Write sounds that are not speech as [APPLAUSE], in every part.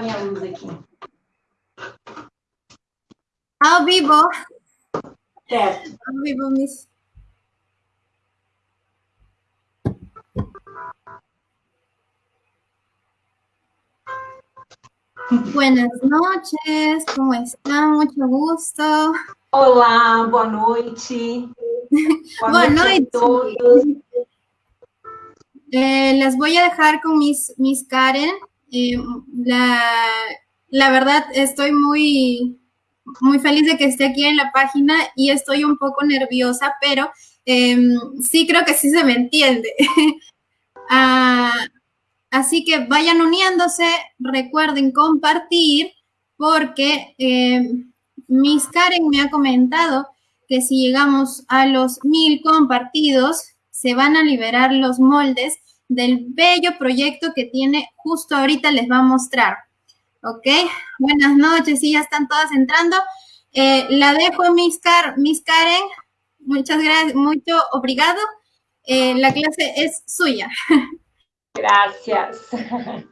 minha luz aqui. Ao vivo. Certo. Ao vivo, Miss. Buenas noches, ¿cómo están? Mucho gusto. Olá, boa noite. [LAUGHS] Boa, boa noite. a todos. Eh, las voy a dejar con mis, mis Karen. Eh, la, la verdad, estoy muy, muy feliz de que esté aquí en la página y estoy un poco nerviosa, pero eh, sí creo que sí se me entiende. [LAUGHS] ah, Así que vayan uniéndose, recuerden compartir, porque eh, Miss Karen me ha comentado que si llegamos a los mil compartidos, se van a liberar los moldes del bello proyecto que tiene justo ahorita les va a mostrar. ¿Ok? Buenas noches, sí, ya están todas entrando. Eh, la dejo, Miss, Miss Karen. Muchas gracias, mucho obrigado. Eh, la clase es suya. [LAUGHS] Graças. [LAUGHS]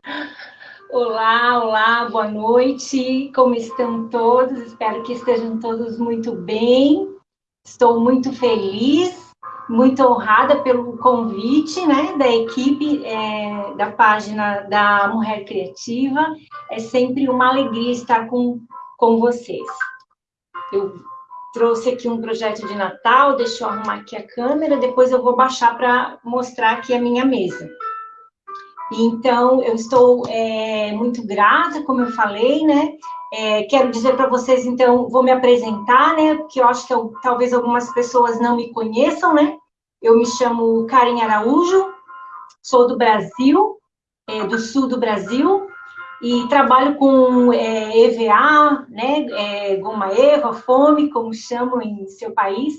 Olá, olá, boa noite. Como estão todos? Espero que estejam todos muito bem. Estou muito feliz, muito honrada pelo convite, né, da equipe é, da página da Mulher Criativa. É sempre uma alegria estar com, com vocês. Eu trouxe aqui um projeto de Natal, deixa eu arrumar aqui a câmera, depois eu vou baixar para mostrar aqui a minha mesa. Então, eu estou é, muito grata, como eu falei, né? É, quero dizer para vocês, então, vou me apresentar, né? Porque eu acho que eu, talvez algumas pessoas não me conheçam, né? Eu me chamo Karen Araújo, sou do Brasil, é, do sul do Brasil, e trabalho com é, EVA, né? É, goma Eva, fome, como chamam em seu país,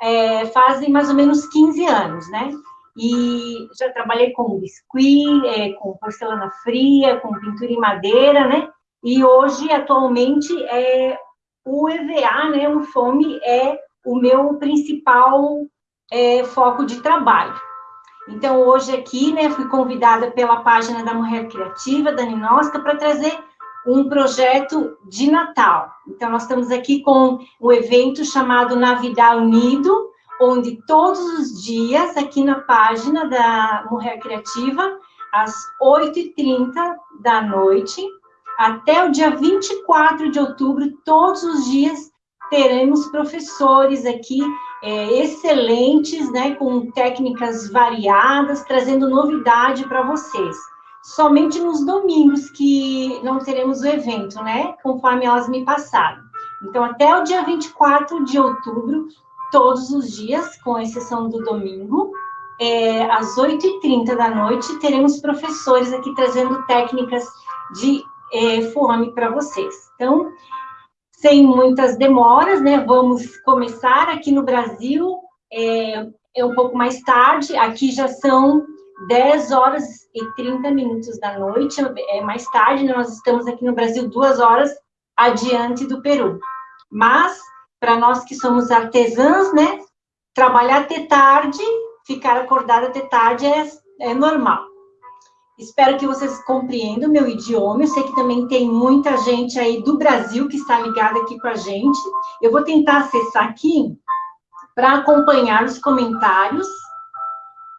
é, fazem mais ou menos 15 anos, né? E já trabalhei com biscuit, é, com porcelana fria, com pintura em madeira, né? E hoje, atualmente, é, o EVA, né, o FOME, é o meu principal é, foco de trabalho. Então, hoje aqui, né, fui convidada pela página da Mulher Criativa, da Ninosca, para trazer um projeto de Natal. Então, nós estamos aqui com o um evento chamado Navidad Unido, onde todos os dias, aqui na página da Mulher Criativa, às 8h30 da noite, até o dia 24 de outubro, todos os dias, teremos professores aqui é, excelentes, né, com técnicas variadas, trazendo novidade para vocês. Somente nos domingos que não teremos o evento, né, conforme elas me passaram. Então, até o dia 24 de outubro, todos os dias, com exceção do domingo. É, às 8h30 da noite, teremos professores aqui trazendo técnicas de é, fome para vocês. Então, sem muitas demoras, né, vamos começar aqui no Brasil, é, é um pouco mais tarde, aqui já são 10 horas e 30 minutos da noite, é mais tarde, né, nós estamos aqui no Brasil duas horas adiante do Peru. Mas para nós que somos artesãs, né? Trabalhar até tarde, ficar acordada até tarde é, é normal. Espero que vocês compreendam meu idioma. Eu sei que também tem muita gente aí do Brasil que está ligada aqui com a gente. Eu vou tentar acessar aqui para acompanhar os comentários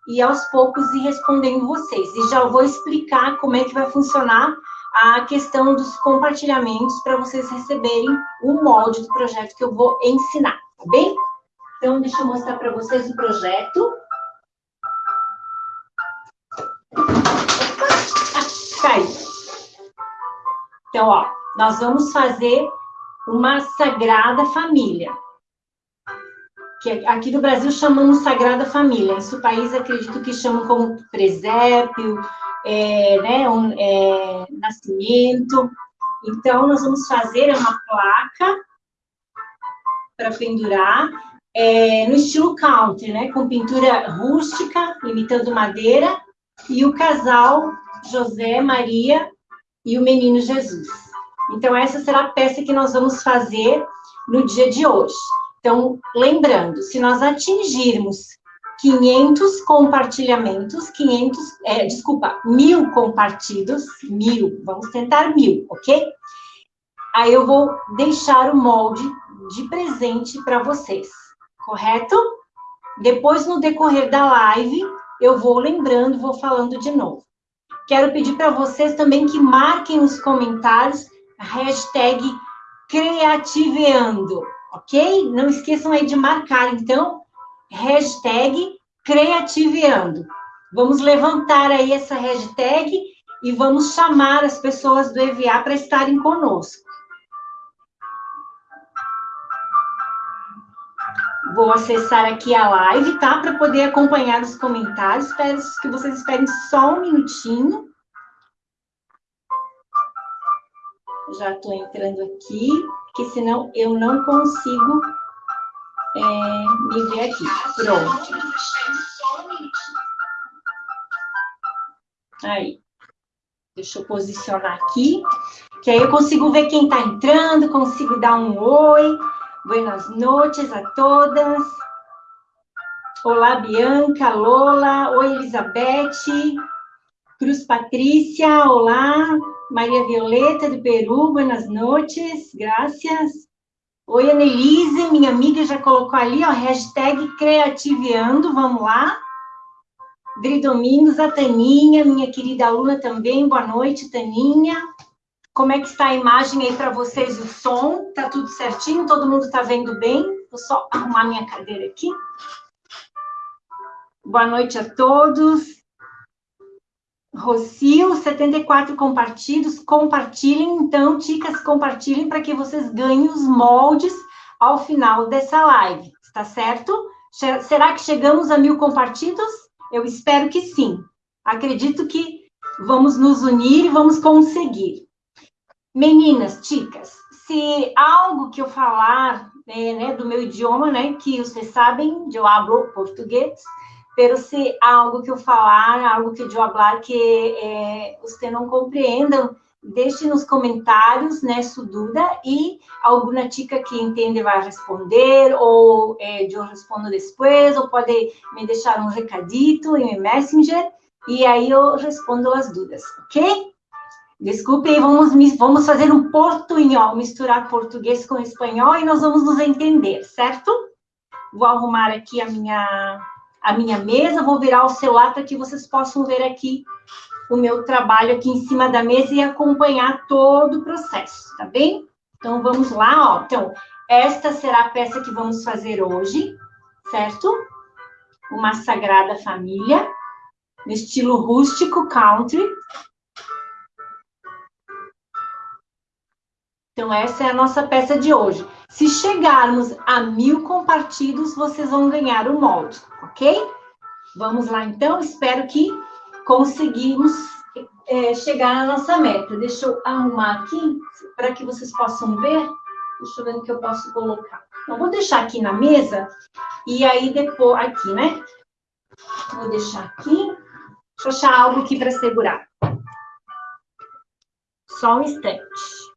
e aos poucos ir respondendo vocês. E já vou explicar como é que vai funcionar a questão dos compartilhamentos para vocês receberem o molde do projeto que eu vou ensinar, tá bem? Então, deixa eu mostrar para vocês o projeto. Caiu. Então, ó, nós vamos fazer uma Sagrada Família. Que aqui no Brasil chamamos Sagrada Família. Em seu país, acredito que chamam como presépio, é, né, um, é, nascimento. Então, nós vamos fazer uma placa para pendurar é, no estilo country, né, com pintura rústica, imitando madeira, e o casal José, Maria e o menino Jesus. Então, essa será a peça que nós vamos fazer no dia de hoje. Então, lembrando, se nós atingirmos 500 compartilhamentos, 500, é, desculpa, mil compartilhos, mil, vamos tentar mil, ok? Aí eu vou deixar o molde de presente para vocês, correto? Depois, no decorrer da live, eu vou lembrando, vou falando de novo. Quero pedir para vocês também que marquem nos comentários hashtag Creativeando, ok? Não esqueçam aí de marcar, então, hashtag Creativeando. Vamos levantar aí essa hashtag e vamos chamar as pessoas do EVA para estarem conosco. Vou acessar aqui a live, tá? Para poder acompanhar os comentários. Espero que vocês esperem só um minutinho. Já estou entrando aqui, porque senão eu não consigo é, me ver aqui. Pronto. Aí. Deixa eu posicionar aqui, que aí eu consigo ver quem está entrando, consigo dar um oi. Buenas noches a todas. Olá, Bianca, Lola. Oi, Elizabeth. Cruz Patrícia, olá. Maria Violeta, do Peru, buenas noches, graças. Oi, Annelise, minha amiga já colocou ali, ó, hashtag Creativeando, vamos lá. Dri Domingos, a Taninha, minha querida aluna também, boa noite, Taninha. Como é que está a imagem aí para vocês, o som? Tá tudo certinho? Todo mundo está vendo bem? Vou só arrumar minha cadeira aqui. Boa noite a todos. Rocio, 74 compartilhos. Compartilhem, então, ticas, compartilhem para que vocês ganhem os moldes ao final dessa live, está certo? Será que chegamos a mil compartilhos? Eu espero que sim. Acredito que vamos nos unir e vamos conseguir. Meninas, ticas, se algo que eu falar é, né, do meu idioma, né, que vocês sabem, eu hablo português, pero se algo que eu falar, algo que eu falar que eh, você não compreendam, deixe nos comentários, né, sua dúvida, e alguma tica que entende vai responder, ou eh, eu respondo depois, ou pode me deixar um recadito em Messenger, e aí eu respondo as dúvidas, ok? Desculpe, vamos, vamos fazer um portunhol, misturar português com espanhol, e nós vamos nos entender, certo? Vou arrumar aqui a minha a minha mesa, vou virar o celular para que vocês possam ver aqui o meu trabalho aqui em cima da mesa e acompanhar todo o processo, tá bem? Então, vamos lá, ó. Então, esta será a peça que vamos fazer hoje, certo? Uma Sagrada Família, no estilo rústico country. Então, essa é a nossa peça de hoje. Se chegarmos a mil compartilhos, vocês vão ganhar o molde, ok? Vamos lá, então. Espero que conseguimos é, chegar na nossa meta. Deixa eu arrumar aqui, para que vocês possam ver. Deixa eu ver o que eu posso colocar. Então, vou deixar aqui na mesa, e aí depois... Aqui, né? Vou deixar aqui. Deixa eu achar algo aqui para segurar. Só um instante.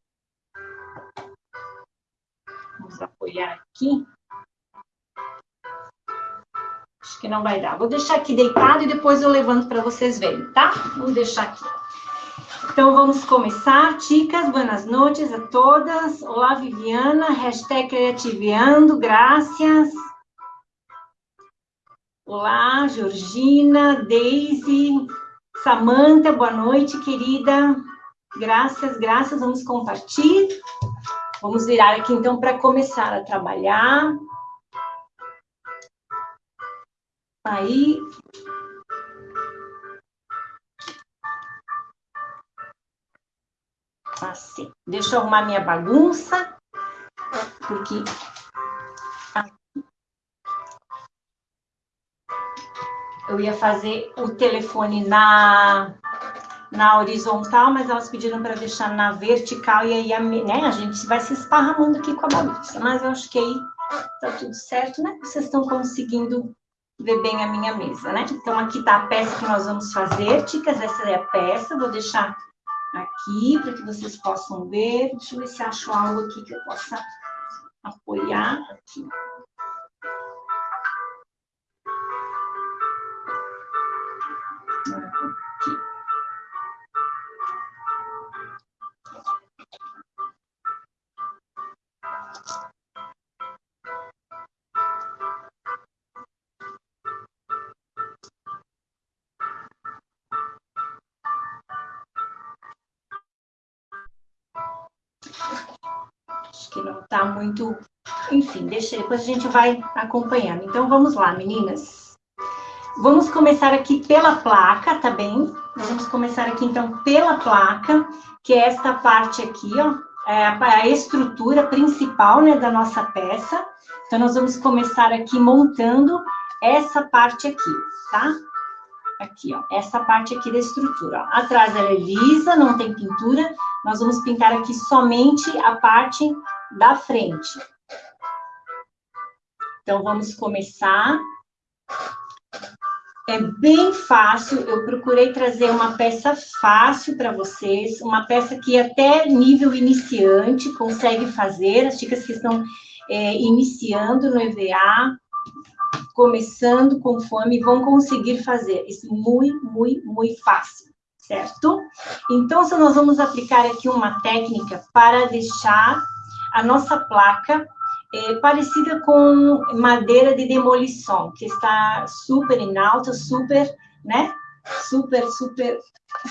Vamos apoiar aqui. Acho que não vai dar. Vou deixar aqui deitado e depois eu levanto para vocês verem, tá? Vamos deixar aqui. Então, vamos começar. Ticas, buenas noites a todas. Olá, Viviana. Hashtag graças. Olá, Georgina, Daisy, Samanta, boa noite, querida. Graças, graças. Vamos compartilhar. Vamos virar aqui, então, para começar a trabalhar. Aí. Assim. Deixa eu arrumar minha bagunça, porque... Eu ia fazer o telefone na na horizontal, mas elas pediram para deixar na vertical, e aí a, né, a gente vai se esparramando aqui com a bagunça. Mas eu acho que aí tá tudo certo, né? Vocês estão conseguindo ver bem a minha mesa, né? Então, aqui tá a peça que nós vamos fazer, ticas, essa é a peça, vou deixar aqui para que vocês possam ver. Deixa eu ver se acho algo aqui que eu possa apoiar aqui. Muito... Enfim, deixa, depois a gente vai acompanhando. Então, vamos lá, meninas. Vamos começar aqui pela placa, tá bem? Vamos começar aqui, então, pela placa, que é esta parte aqui, ó, é a estrutura principal, né, da nossa peça. Então, nós vamos começar aqui montando essa parte aqui, tá? Aqui, ó, essa parte aqui da estrutura. Ó. Atrás ela é lisa, não tem pintura. Nós vamos pintar aqui somente a parte da frente. Então, vamos começar. É bem fácil, eu procurei trazer uma peça fácil para vocês, uma peça que até nível iniciante consegue fazer, as chicas que estão é, iniciando no EVA, começando com fome, vão conseguir fazer. Isso muito, muito, muito fácil, certo? Então, nós vamos aplicar aqui uma técnica para deixar a nossa placa é, parecida com madeira de demolição, que está super em alta, super, né? Super, super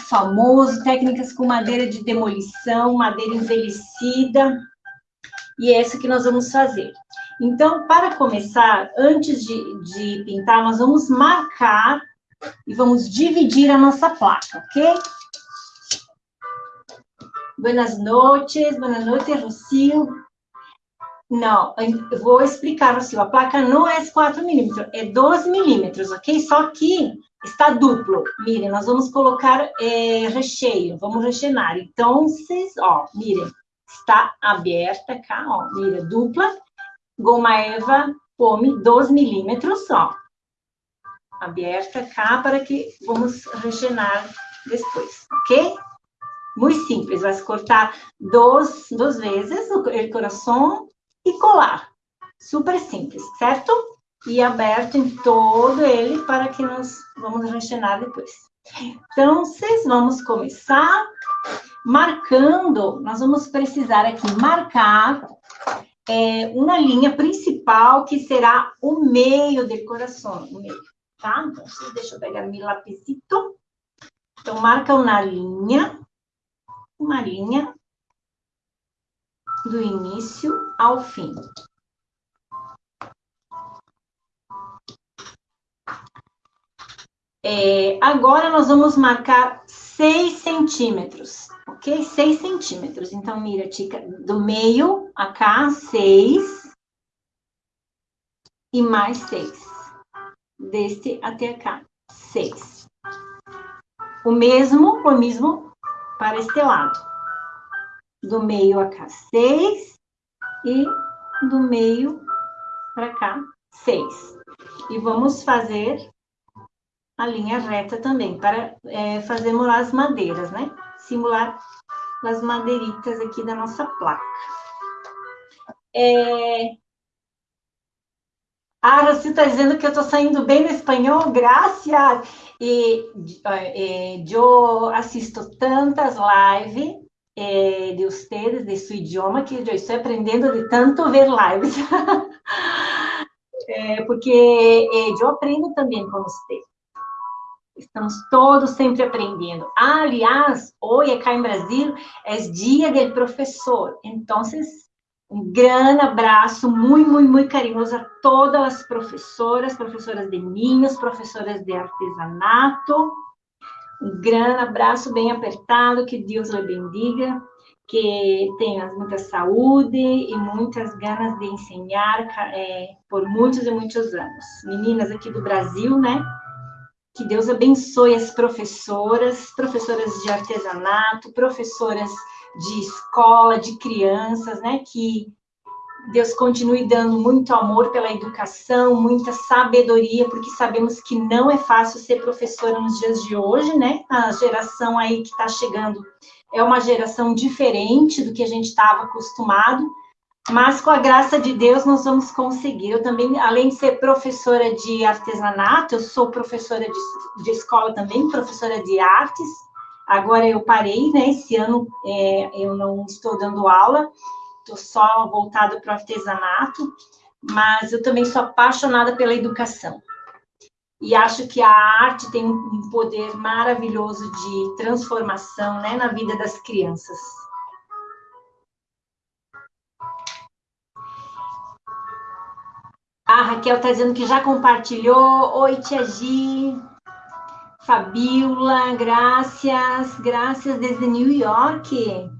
famoso, técnicas com madeira de demolição, madeira envelhecida, e é isso que nós vamos fazer. Então, para começar, antes de, de pintar, nós vamos marcar e vamos dividir a nossa placa, ok? Buenas noches, buenas noches, Rocio. Não, eu vou explicar, Rocio. A placa não é 4 milímetros, é 12 milímetros, ok? Só que está duplo. Mirem, nós vamos colocar é, recheio, vamos rechenar. Então, vocês, ó, mirem, está aberta cá, ó, mira, dupla goma eva pome 12 milímetros só. Aberta cá para que vamos regenar depois, ok? Muito simples, vai cortar duas, duas vezes o coração e colar. Super simples, certo? E aberto em todo ele para que nós vamos rechenar depois. Então, vocês vamos começar marcando, nós vamos precisar aqui marcar é, uma linha principal que será o meio do coração, o meio, tá? Então, deixa eu pegar meu lapicito. Então, marca uma linha, uma linha do início ao fim. É, agora, nós vamos marcar 6 centímetros ok? 6 centímetros. Então, mira, tica, do meio a cá, 6. E mais 6. Deste até cá, 6. O mesmo, o mesmo para este lado. Do meio a cá, 6. E do meio para cá, 6. E vamos fazer a linha reta também, para é, fazermos as madeiras, né? simular as madeiritas aqui da nossa placa. É... A Rosi está dizendo que eu estou saindo bem no espanhol, graças. E eh, eu assisto tantas lives eh, de vocês, de seu idioma, que eu estou aprendendo de tanto ver lives. é, [LAUGHS] porque eu aprendo também com vocês. Estamos todos sempre aprendendo. Ah, aliás, hoje acá em Brasil é dia do professor. Então, um grande abraço, muito, muito, muito carinhoso a todas as professoras, professoras de ninhos, professoras de artesanato. Um grande abraço bem apertado, que Deus lhe bendiga, que tenha muita saúde e muitas ganas de ensinar é, por muitos e muitos anos. Meninas aqui do Brasil, né? Que Deus abençoe as professoras, professoras de artesanato, professoras de escola, de crianças, né? Que Deus continue dando muito amor pela educação, muita sabedoria, porque sabemos que não é fácil ser professora nos dias de hoje, né? A geração aí que está chegando é uma geração diferente do que a gente estava acostumado, mas com a graça de Deus nós vamos conseguir. Eu também, além de ser professora de artesanato, eu sou professora de, de escola também, professora de artes. Agora eu parei, né? Esse ano é, eu não estou dando aula, estou só voltada para o artesanato, mas eu também sou apaixonada pela educação. E acho que a arte tem um poder maravilhoso de transformação né, na vida das crianças. A Raquel está dizendo que já compartilhou. Oi, Tia Gi. Fabiola, graças. Graças desde New York.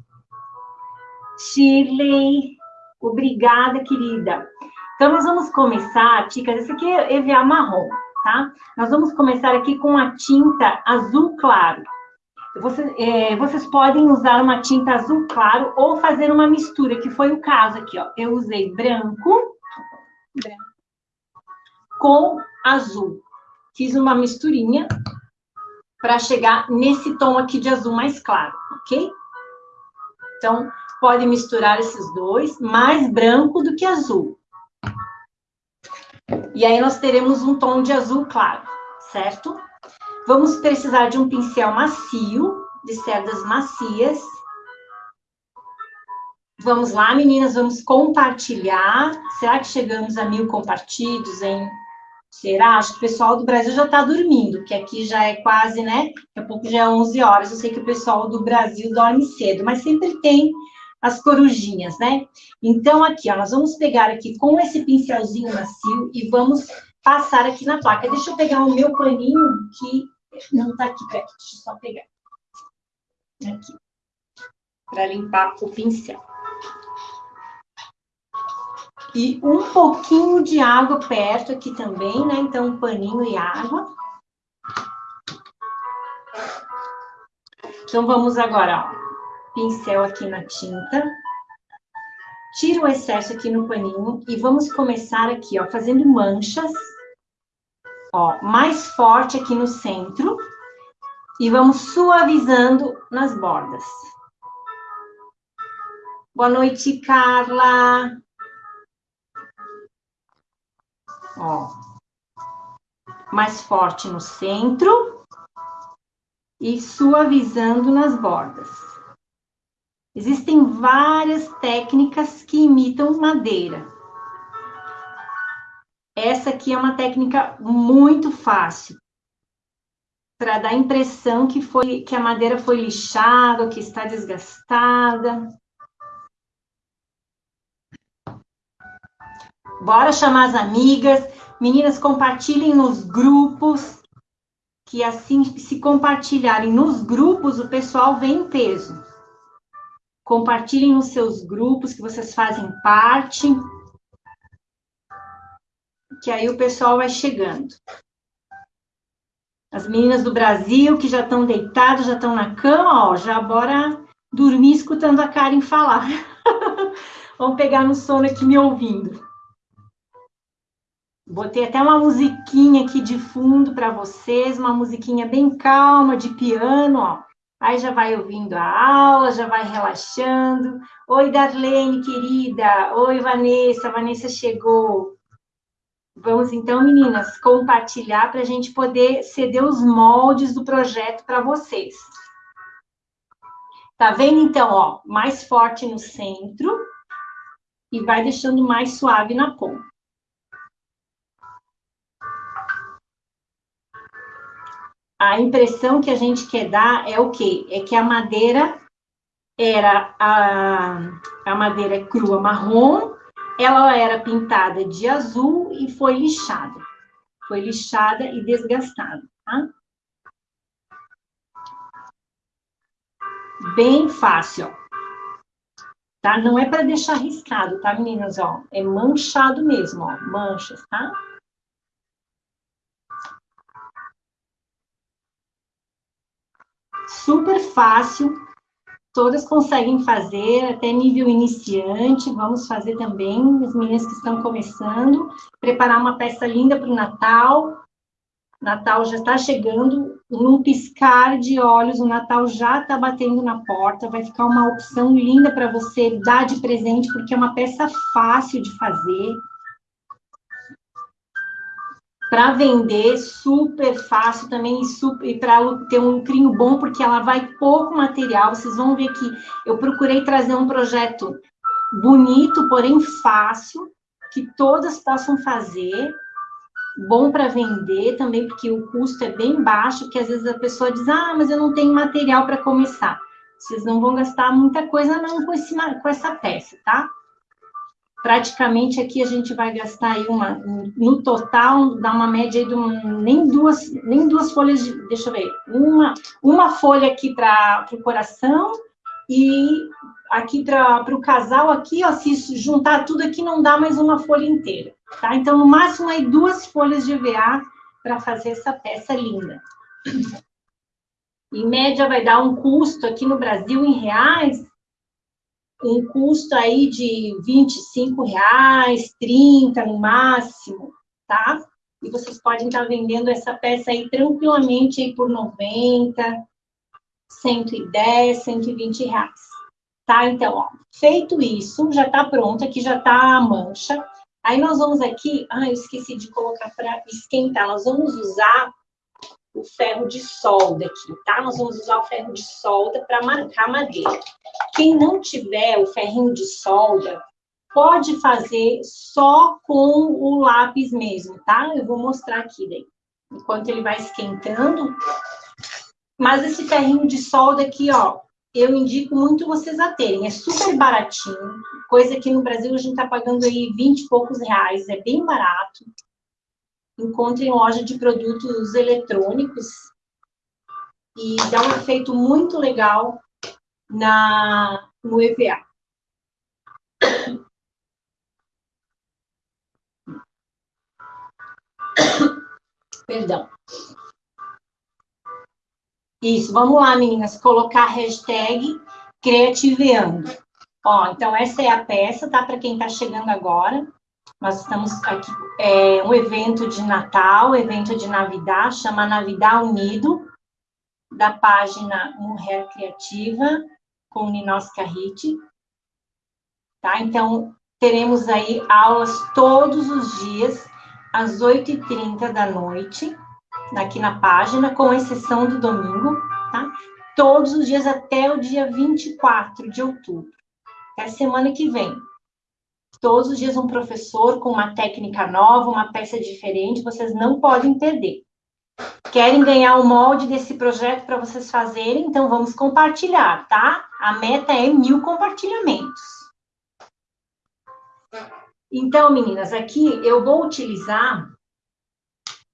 Shirley, obrigada, querida. Então, nós vamos começar, Ticas, esse aqui é EVA marrom, tá? Nós vamos começar aqui com a tinta azul claro. Você, é, vocês podem usar uma tinta azul claro ou fazer uma mistura, que foi o caso aqui, ó. Eu usei branco, branco com azul. Fiz uma misturinha para chegar nesse tom aqui de azul mais claro, ok? Então, pode misturar esses dois, mais branco do que azul. E aí nós teremos um tom de azul claro, certo? Vamos precisar de um pincel macio, de cerdas macias. Vamos lá, meninas, vamos compartilhar. Será que chegamos a mil compartilhos, hein? Será? Acho que o pessoal do Brasil já está dormindo, que aqui já é quase, né? Daqui a pouco já é 11 horas. Eu sei que o pessoal do Brasil dorme cedo, mas sempre tem as corujinhas, né? Então, aqui, ó, nós vamos pegar aqui com esse pincelzinho macio e vamos passar aqui na placa. Deixa eu pegar o meu paninho, que não tá aqui perto, deixa eu só pegar. Aqui. Para limpar o pincel. E um pouquinho de água perto aqui também, né? Então, um paninho e água. Então, vamos agora, ó pincel aqui na tinta. Tira o excesso aqui no paninho e vamos começar aqui, ó, fazendo manchas. Ó, mais forte aqui no centro. E vamos suavizando nas bordas. Boa noite, Carla. Ó. Mais forte no centro. E suavizando nas bordas. Existem várias técnicas que imitam madeira. Essa aqui é uma técnica muito fácil para dar a impressão que foi que a madeira foi lixada, que está desgastada. Bora chamar as amigas. Meninas, compartilhem nos grupos, que assim, se compartilharem nos grupos, o pessoal vem em peso. Compartilhem nos seus grupos que vocês fazem parte. Que aí o pessoal vai chegando. As meninas do Brasil que já estão deitadas, já estão na cama, ó, já bora dormir escutando a Karen falar. [LAUGHS] Vamos pegar no sono aqui me ouvindo. Botei até uma musiquinha aqui de fundo para vocês, uma musiquinha bem calma de piano, ó. Aí já vai ouvindo a aula, já vai relaxando. Oi, Darlene, querida. Oi, Vanessa. Vanessa chegou. Vamos então, meninas, compartilhar para a gente poder ceder os moldes do projeto para vocês. Tá vendo, então, ó, mais forte no centro e vai deixando mais suave na ponta. A impressão que a gente quer dar é o quê? É que a madeira era a, a madeira crua marrom, ela era pintada de azul e foi lixada. Foi lixada e desgastada, tá? Bem fácil. Tá? Não é para deixar riscado, tá, meninas? Ó, é manchado mesmo, ó, manchas, tá? Super fácil, todas conseguem fazer, até nível iniciante, vamos fazer também, as meninas que estão começando, preparar uma peça linda para o Natal, Natal já está chegando, num piscar de olhos, o Natal já está batendo na porta, vai ficar uma opção linda para você dar de presente, porque é uma peça fácil de fazer, para vender, super fácil também e, para ter um lucrinho bom, porque ela vai pouco material. Vocês vão ver que eu procurei trazer um projeto bonito, porém fácil, que todas possam fazer, bom para vender também, porque o custo é bem baixo, que às vezes a pessoa diz, ah, mas eu não tenho material para começar. Vocês não vão gastar muita coisa não com, esse, com essa peça, tá? Praticamente aqui a gente vai gastar aí uma, no total, dá uma média de um, nem duas, nem duas folhas de, deixa eu ver, uma, uma folha aqui para o coração e aqui para o casal aqui, ó, se juntar tudo aqui não dá mais uma folha inteira, tá? Então, no máximo aí duas folhas de EVA para fazer essa peça linda. Em média vai dar um custo aqui no Brasil em reais um custo aí de 25 reais, 30 no máximo, tá? E vocês podem estar vendendo essa peça aí tranquilamente aí por 90, 110, 120 reais. Tá? Então, ó, feito isso, já tá pronto, aqui já tá a mancha. Aí nós vamos aqui, ah, eu esqueci de colocar para esquentar, nós vamos usar o ferro de solda aqui, tá? Nós vamos usar o ferro de solda para marcar madeira. Quem não tiver o ferrinho de solda, pode fazer só com o lápis mesmo, tá? Eu vou mostrar aqui daí, enquanto ele vai esquentando. Mas esse ferrinho de solda aqui, ó, eu indico muito vocês a terem. É super baratinho, coisa que no Brasil a gente tá pagando aí 20 e poucos reais, é bem barato encontre em loja de produtos eletrônicos e dá um efeito muito legal na, no EVA. [COUGHS] Perdão. Isso, vamos lá, meninas, colocar a hashtag Creativeando. Ó, então essa é a peça, tá? Para quem está chegando agora. Nós estamos aqui, é um evento de Natal, evento de Navidad, chama Navidad Unido, da página Mulher Criativa, com Ninos Carriti. Tá? Então, teremos aí aulas todos os dias, às 8h30 da noite, aqui na página, com exceção do domingo, tá? Todos os dias até o dia 24 de outubro. Até semana que vem todos os dias um professor com uma técnica nova, uma peça diferente, vocês não podem perder. Querem ganhar o molde desse projeto para vocês fazerem? Então vamos compartilhar, tá? A meta é mil compartilhamentos. Então, meninas, aqui eu vou utilizar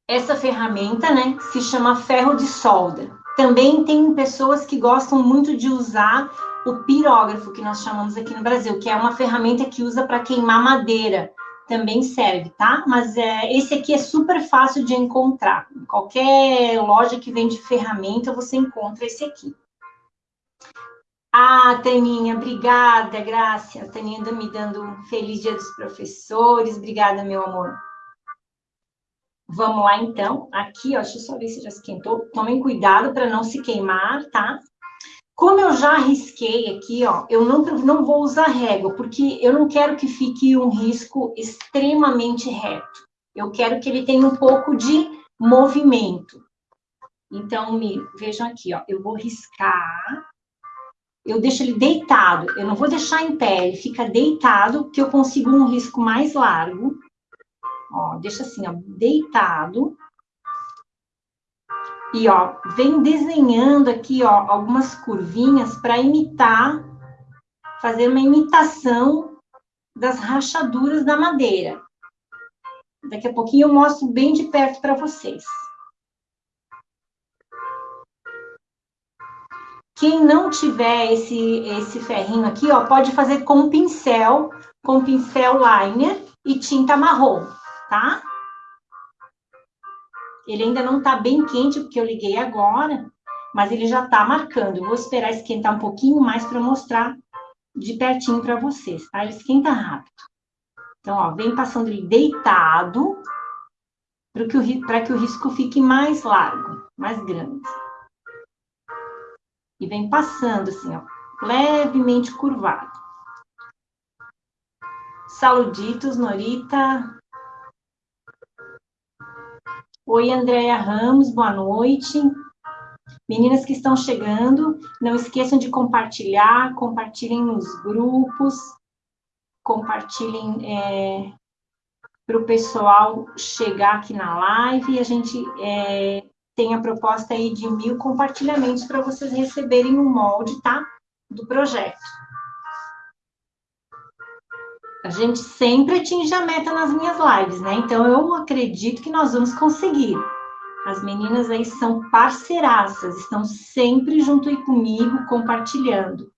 essa ferramenta, né? Que se chama ferro de solda. Também tem pessoas que gostam muito de usar o pirógrafo, que nós chamamos aqui no Brasil, que é uma ferramenta que usa para queimar madeira, também serve, tá? Mas é, esse aqui é super fácil de encontrar. Em qualquer loja que vende ferramenta, você encontra esse aqui. Ah, Taninha, obrigada, Graça. A Taninha me dando um feliz dia dos professores. Obrigada, meu amor. Vamos lá, então. Aqui, ó, deixa eu só ver se já esquentou. Tomem cuidado para não se queimar, tá? Como eu já risquei aqui, ó, eu não, não vou usar régua, porque eu não quero que fique um risco extremamente reto. Eu quero que ele tenha um pouco de movimento. Então, me, vejam aqui, ó, eu vou riscar, eu deixo ele deitado, eu não vou deixar em pé, ele fica deitado, que eu consigo um risco mais largo. Ó, deixa assim, ó, deitado. E, ó, vem desenhando aqui, ó, algumas curvinhas para imitar, fazer uma imitação das rachaduras da madeira. Daqui a pouquinho eu mostro bem de perto para vocês. Quem não tiver esse, esse ferrinho aqui, ó, pode fazer com pincel, com pincel liner e tinta marrom, tá? Ele ainda não está bem quente, porque eu liguei agora, mas ele já está marcando. Vou esperar esquentar um pouquinho mais para mostrar de pertinho para vocês, tá? Ele esquenta rápido. Então, ó, vem passando ele deitado para que, o, que o risco fique mais largo, mais grande. E vem passando assim, ó, levemente curvado. Saluditos, Norita. Oi, Andréia Ramos, boa noite. Meninas que estão chegando, não esqueçam de compartilhar, compartilhem nos grupos, compartilhem é, para o pessoal chegar aqui na live e a gente é, tem a proposta aí de mil compartilhamentos para vocês receberem um molde, tá? Do projeto. A gente sempre atinge a meta nas minhas lives, né? Então eu acredito que nós vamos conseguir. As meninas aí são parceiraças, estão sempre junto aí comigo, compartilhando.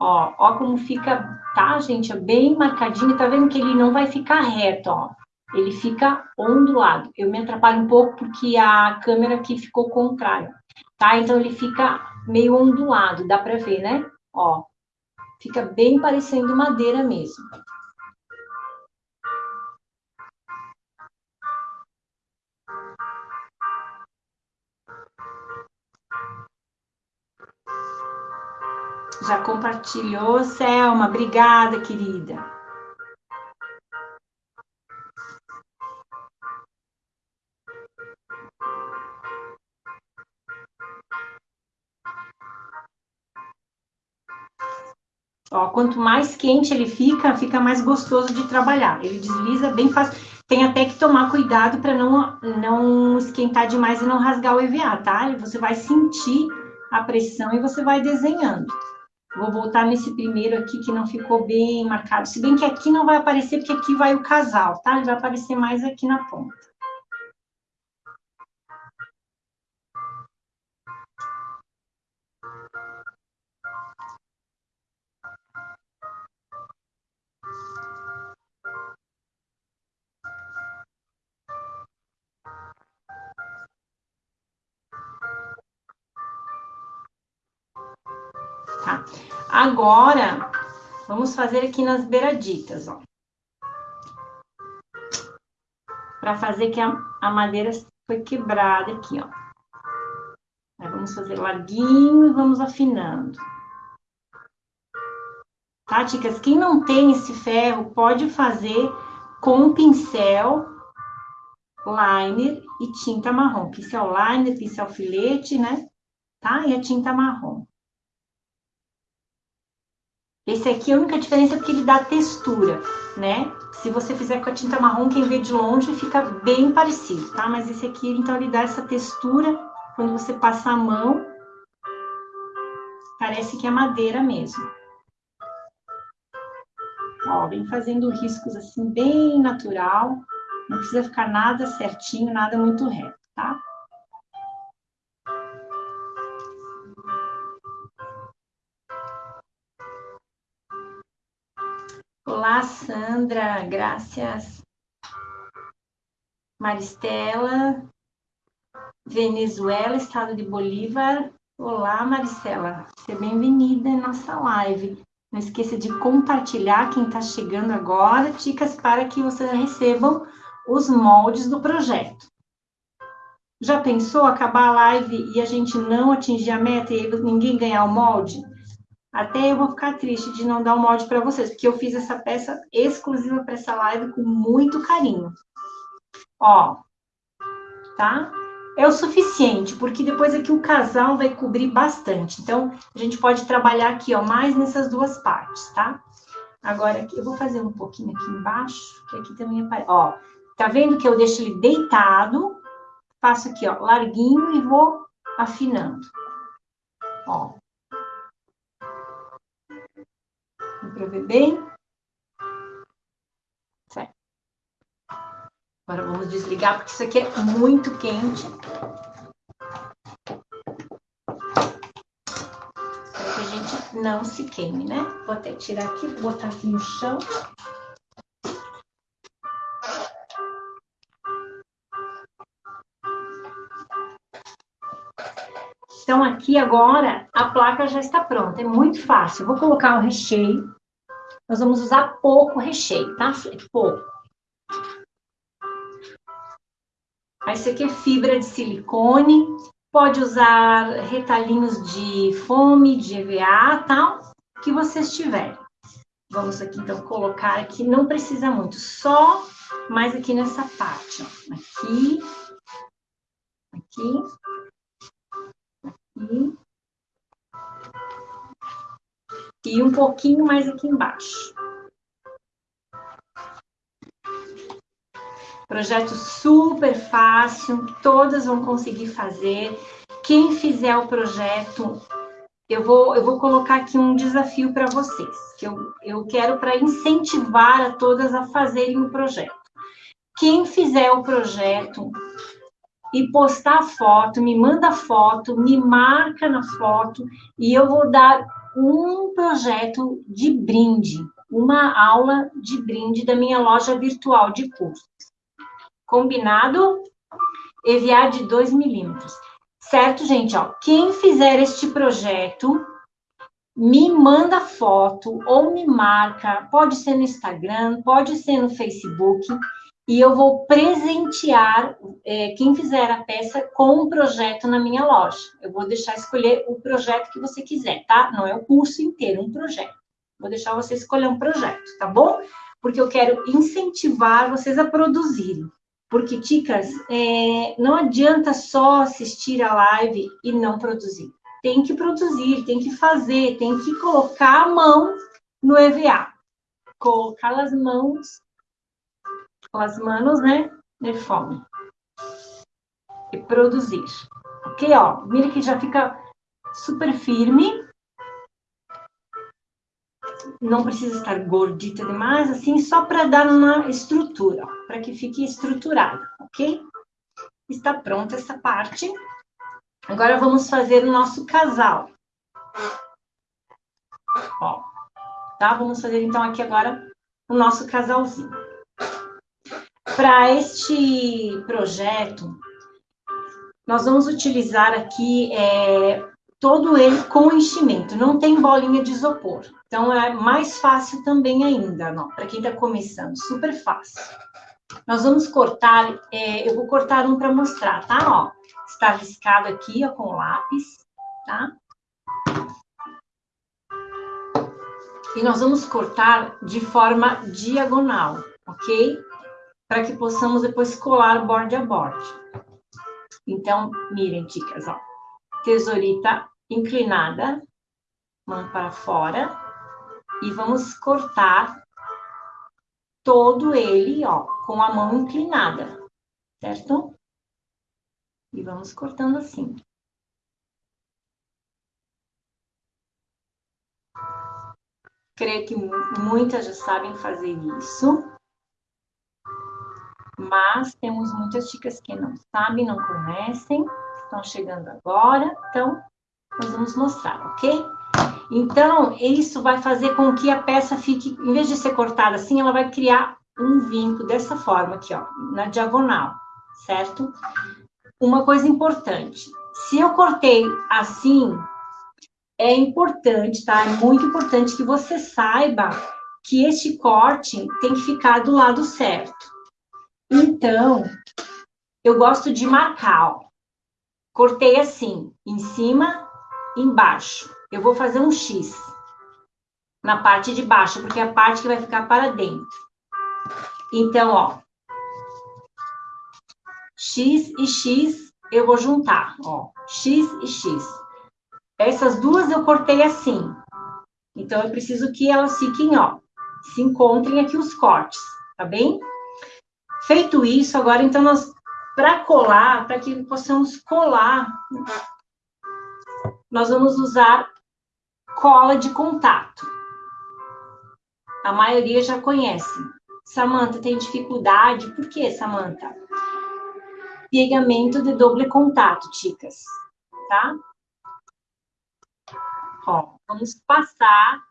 Ó, ó como fica, tá, gente? É bem marcadinho. Tá vendo que ele não vai ficar reto, ó. Ele fica ondulado. Eu me atrapalho um pouco porque a câmera aqui ficou contrária, tá? Então ele fica meio ondulado, dá para ver, né? Ó, fica bem parecendo madeira mesmo. Já compartilhou, Selma? Obrigada, querida. Ó, quanto mais quente ele fica, fica mais gostoso de trabalhar. Ele desliza bem fácil. Tem até que tomar cuidado para não, não esquentar demais e não rasgar o EVA, tá? Você vai sentir a pressão e você vai desenhando. Vou voltar nesse primeiro aqui que não ficou bem marcado. Se bem que aqui não vai aparecer, porque aqui vai o casal, tá? Ele vai aparecer mais aqui na ponta. Tá? Agora, vamos fazer aqui nas beiraditas, ó. Para fazer que a, a madeira foi quebrada aqui, ó. Aí vamos fazer larguinho e vamos afinando. Tá, chicas? Quem não tem esse ferro, pode fazer com pincel, liner e tinta marrom. Pincel liner, pincel filete, né? Tá? E a tinta marrom. Esse aqui, a única diferença é porque ele dá textura, né? Se você fizer com a tinta marrom, quem vê de longe fica bem parecido, tá? Mas esse aqui, então, ele dá essa textura, quando você passa a mão, parece que é madeira mesmo. Ó, vem fazendo riscos assim, bem natural. Não precisa ficar nada certinho, nada muito reto, tá? Olá, Sandra, graças. Maristela, Venezuela, estado de Bolívar. Olá, Maristela, seja bem-vinda em nossa live. Não esqueça de compartilhar quem está chegando agora, dicas para que vocês recebam os moldes do projeto. Já pensou acabar a live e a gente não atingir a meta e ninguém ganhar o molde? Até eu vou ficar triste de não dar o molde para vocês, porque eu fiz essa peça exclusiva para essa live com muito carinho. Ó, tá? É o suficiente, porque depois aqui o casal vai cobrir bastante. Então, a gente pode trabalhar aqui, ó, mais nessas duas partes, tá? Agora, aqui, eu vou fazer um pouquinho aqui embaixo, que aqui também aparece. Ó, tá vendo que eu deixo ele deitado? Faço aqui, ó, larguinho e vou afinando. Ó, para ver bem. Agora vamos desligar, porque isso aqui é muito quente. Para que a gente não se queime, né? Vou até tirar aqui, botar aqui no chão. Então, aqui agora, a placa já está pronta, é muito fácil. Eu vou colocar o recheio. Nós vamos usar pouco recheio, tá? Pouco. Esse aqui é fibra de silicone. Pode usar retalhinhos de foame, de EVA, tal, que vocês tiverem. Vamos aqui, então, colocar aqui, não precisa muito, só mais aqui nessa parte, ó. Aqui, aqui, aqui, e um pouquinho mais aqui embaixo. Projeto super fácil, todas vão conseguir fazer. Quem fizer o projeto eu vou, eu vou colocar aqui um desafio para vocês, que eu, eu quero para incentivar a todas a fazerem o projeto. Quem fizer o projeto e postar foto, me manda foto, me marca na foto, e eu vou dar um projeto de brinde, uma aula de brinde da minha loja virtual de cursos. Combinado? Enviar de 2 milímetros. Certo, gente? Ó, quem fizer este projeto, me manda foto ou me marca, pode ser no Instagram, pode ser no Facebook, e eu vou presentear é, quem fizer a peça com um projeto na minha loja. Eu vou deixar escolher o projeto que você quiser, tá? Não é o curso inteiro, um projeto. Vou deixar você escolher um projeto, tá bom? Porque eu quero incentivar vocês a produzirem. Porque, ticas, é, não adianta só assistir a live e não produzir. Tem que produzir, tem que fazer, tem que colocar a mão no EVA. Colocar as mãos, as manos, né, de fome. E produzir. Ok, ó, mira que já fica super firme não precisa estar gordita demais, assim, só para dar uma estrutura, para que fique estruturada, ok? Está pronta essa parte. Agora vamos fazer o nosso casal. Ó, tá? Vamos fazer então aqui agora o nosso casalzinho. Para este projeto, nós vamos utilizar aqui é, todo ele com enchimento, não tem bolinha de isopor. Então, é mais fácil também ainda, para quem está começando, super fácil. Nós vamos cortar, é, eu vou cortar um para mostrar, tá? Ó, está riscado aqui, ó, com lápis, tá? E nós vamos cortar de forma diagonal, ok? Para que possamos depois colar borde a borde. Então, mirem, dicas, ó. Tesourita inclinada, mão para fora, e vamos cortar todo ele, ó, com a mão inclinada, certo? E vamos cortando assim. Creio que muitas já sabem fazer isso. Mas temos muitas dicas que não sabem, não conhecem, estão chegando agora. Então, nós vamos mostrar, ok? Então, isso vai fazer com que a peça fique, em vez de ser cortada assim, ela vai criar um vinco dessa forma aqui, ó, na diagonal, certo? Uma coisa importante, se eu cortei assim, é importante, tá? É muito importante que você saiba que este corte tem que ficar do lado certo. Então, eu gosto de marcar, ó. Cortei assim, em cima, embaixo eu vou fazer um X na parte de baixo, porque é a parte que vai ficar para dentro. Então, ó, X e X eu vou juntar, ó, X e X. Essas duas eu cortei assim. Então, eu preciso que elas fiquem, ó, se encontrem aqui os cortes, tá bem? Feito isso, agora, então, nós, para colar, para que possamos colar, nós vamos usar cola de contato. A maioria já conhece. Samanta tem dificuldade. Por que, Samanta? Pegamento de doble contato, chicas. Tá? Ó, vamos passar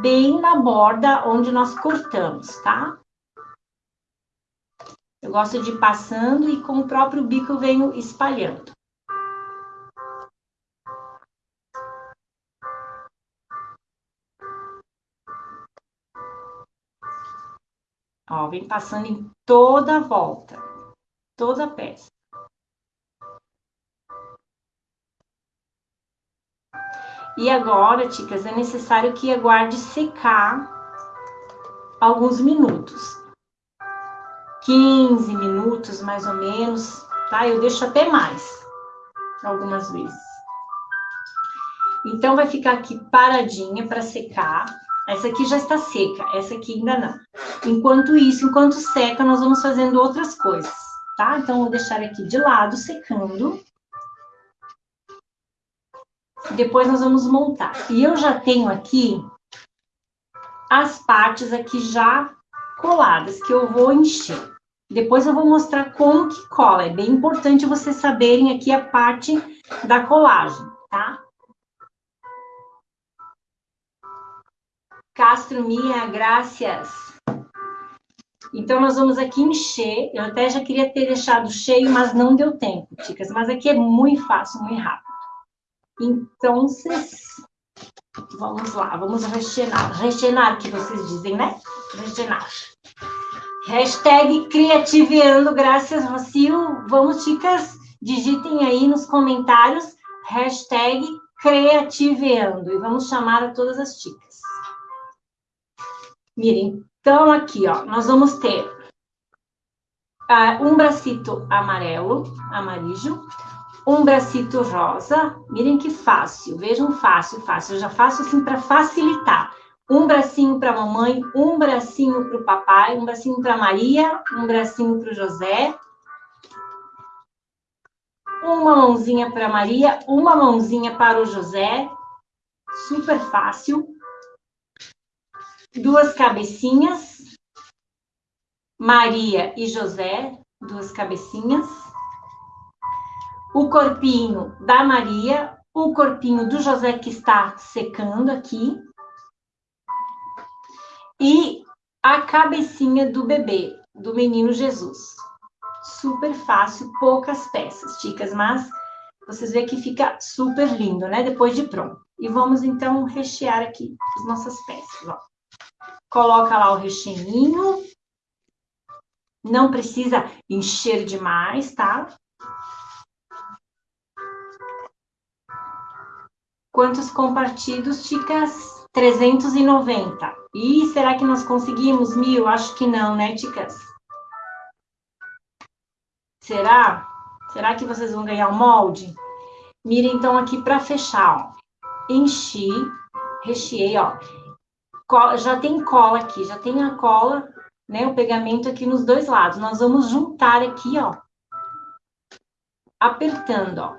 bem na borda onde nós cortamos, tá? Eu gosto de ir passando e com o próprio bico eu venho espalhando. Ó, vem passando em toda a volta, toda a peça. E agora, ticas, é necessário que aguarde secar alguns minutos. 15 minutos, mais ou menos, tá? Eu deixo até mais, algumas vezes. Então, vai ficar aqui paradinha para secar. Essa aqui já está seca, essa aqui ainda não. Enquanto isso, enquanto seca, nós vamos fazendo outras coisas, tá? Então, vou deixar aqui de lado, secando. depois nós vamos montar. E eu já tenho aqui as partes aqui já coladas, que eu vou encher. Depois eu vou mostrar como que cola. É bem importante vocês saberem aqui a parte da colagem, tá? Castro Mia, graças. Então, nós vamos aqui encher. Eu até já queria ter deixado cheio, mas não deu tempo, chicas. Mas aqui é muito fácil, muito rápido. Então, vamos lá, vamos rechenar. Rechenar, que vocês dizem, né? Rechenar. Hashtag Criativeando, graças, Rocio. Vamos, chicas, digitem aí nos comentários, hashtag Criativeando. E vamos chamar a todas as chicas. Mirem, então aqui, ó, nós vamos ter uh, um bracito amarelo, amarillo, um bracito rosa. Mirem que fácil, vejam fácil, fácil. Eu já faço assim para facilitar um bracinho para a mamãe, um bracinho para o papai, um bracinho para Maria, um bracinho para o José, uma mãozinha para Maria, uma mãozinha para o José, super fácil. Duas cabecinhas, Maria e José, duas cabecinhas. O corpinho da Maria, o corpinho do José que está secando aqui e a cabecinha do bebê, do menino Jesus. Super fácil, poucas peças, chicas, mas vocês veem que fica super lindo, né? Depois de pronto. E vamos, então, rechear aqui as nossas peças, ó. Coloca lá o recheinho. Não precisa encher demais, tá? Quantos compartidos, chicas? 390. E será que nós conseguimos mil? Acho que não, né, ticas? Será? Será que vocês vão ganhar o molde? Mira, então, aqui para fechar, ó. Enchi, recheei, ó. Já tem cola aqui, já tem a cola, né, o pegamento aqui nos dois lados. Nós vamos juntar aqui, ó. Apertando, ó.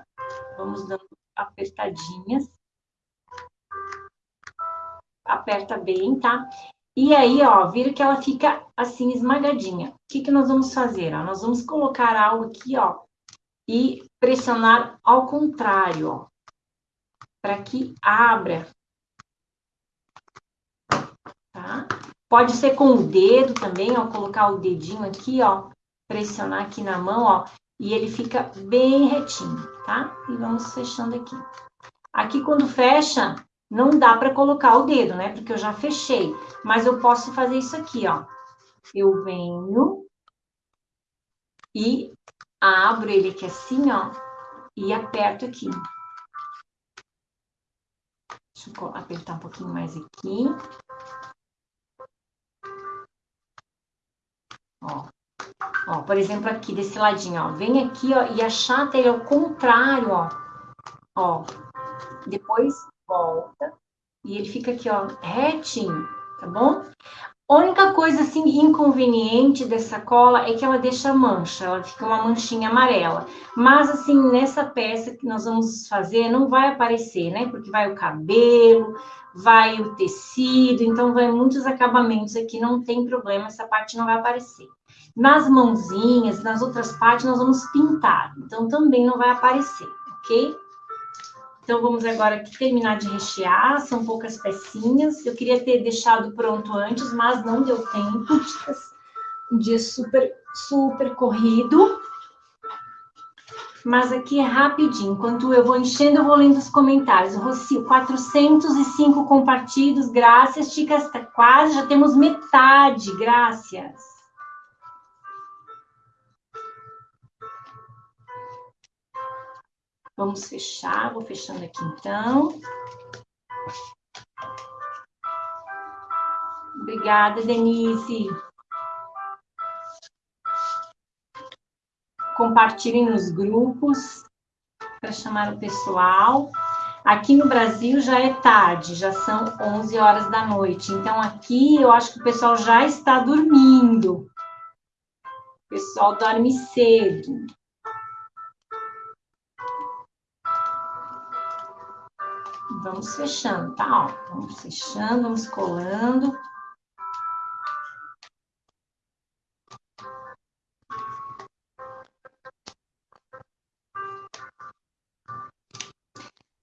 Vamos dando apertadinhas aperta bem, tá? E aí, ó, vira que ela fica assim esmagadinha. O que, que nós vamos fazer? Ó? Nós vamos colocar algo aqui, ó, e pressionar ao contrário, ó, para que abra. Tá? Pode ser com o dedo também, ó, colocar o dedinho aqui, ó, pressionar aqui na mão, ó, e ele fica bem retinho, tá? E vamos fechando aqui. Aqui, quando fecha, não dá para colocar o dedo, né? Porque eu já fechei. Mas eu posso fazer isso aqui, ó. Eu venho e abro ele aqui assim, ó. E aperto aqui. Deixa eu apertar um pouquinho mais aqui. Ó. Ó, por exemplo, aqui desse ladinho, ó. Vem aqui, ó, e achata ele ao contrário, ó. Ó. Depois volta e ele fica aqui, ó, retinho, tá bom? A única coisa, assim, inconveniente dessa cola é que ela deixa mancha, ela fica uma manchinha amarela. Mas, assim, nessa peça que nós vamos fazer, não vai aparecer, né? Porque vai o cabelo, vai o tecido, então vai muitos acabamentos aqui, não tem problema, essa parte não vai aparecer. Nas mãozinhas, nas outras partes, nós vamos pintar, então também não vai aparecer, ok? Então, vamos agora terminar de rechear, são poucas pecinhas. Eu queria ter deixado pronto antes, mas não deu tempo. Um dia super, super corrido. Mas aqui é rapidinho. Enquanto eu vou enchendo, eu vou lendo os comentários. Rocio, 405 compartilhados. Graças. Tá quase, já temos metade. Graças. Vamos fechar, vou fechando aqui então. Obrigada, Denise. Compartilhem nos grupos para chamar o pessoal. Aqui no Brasil já é tarde, já são 11 horas da noite. Então aqui eu acho que o pessoal já está dormindo. O pessoal dorme cedo. Vamos fechando, tá? Ó, vamos fechando, vamos colando.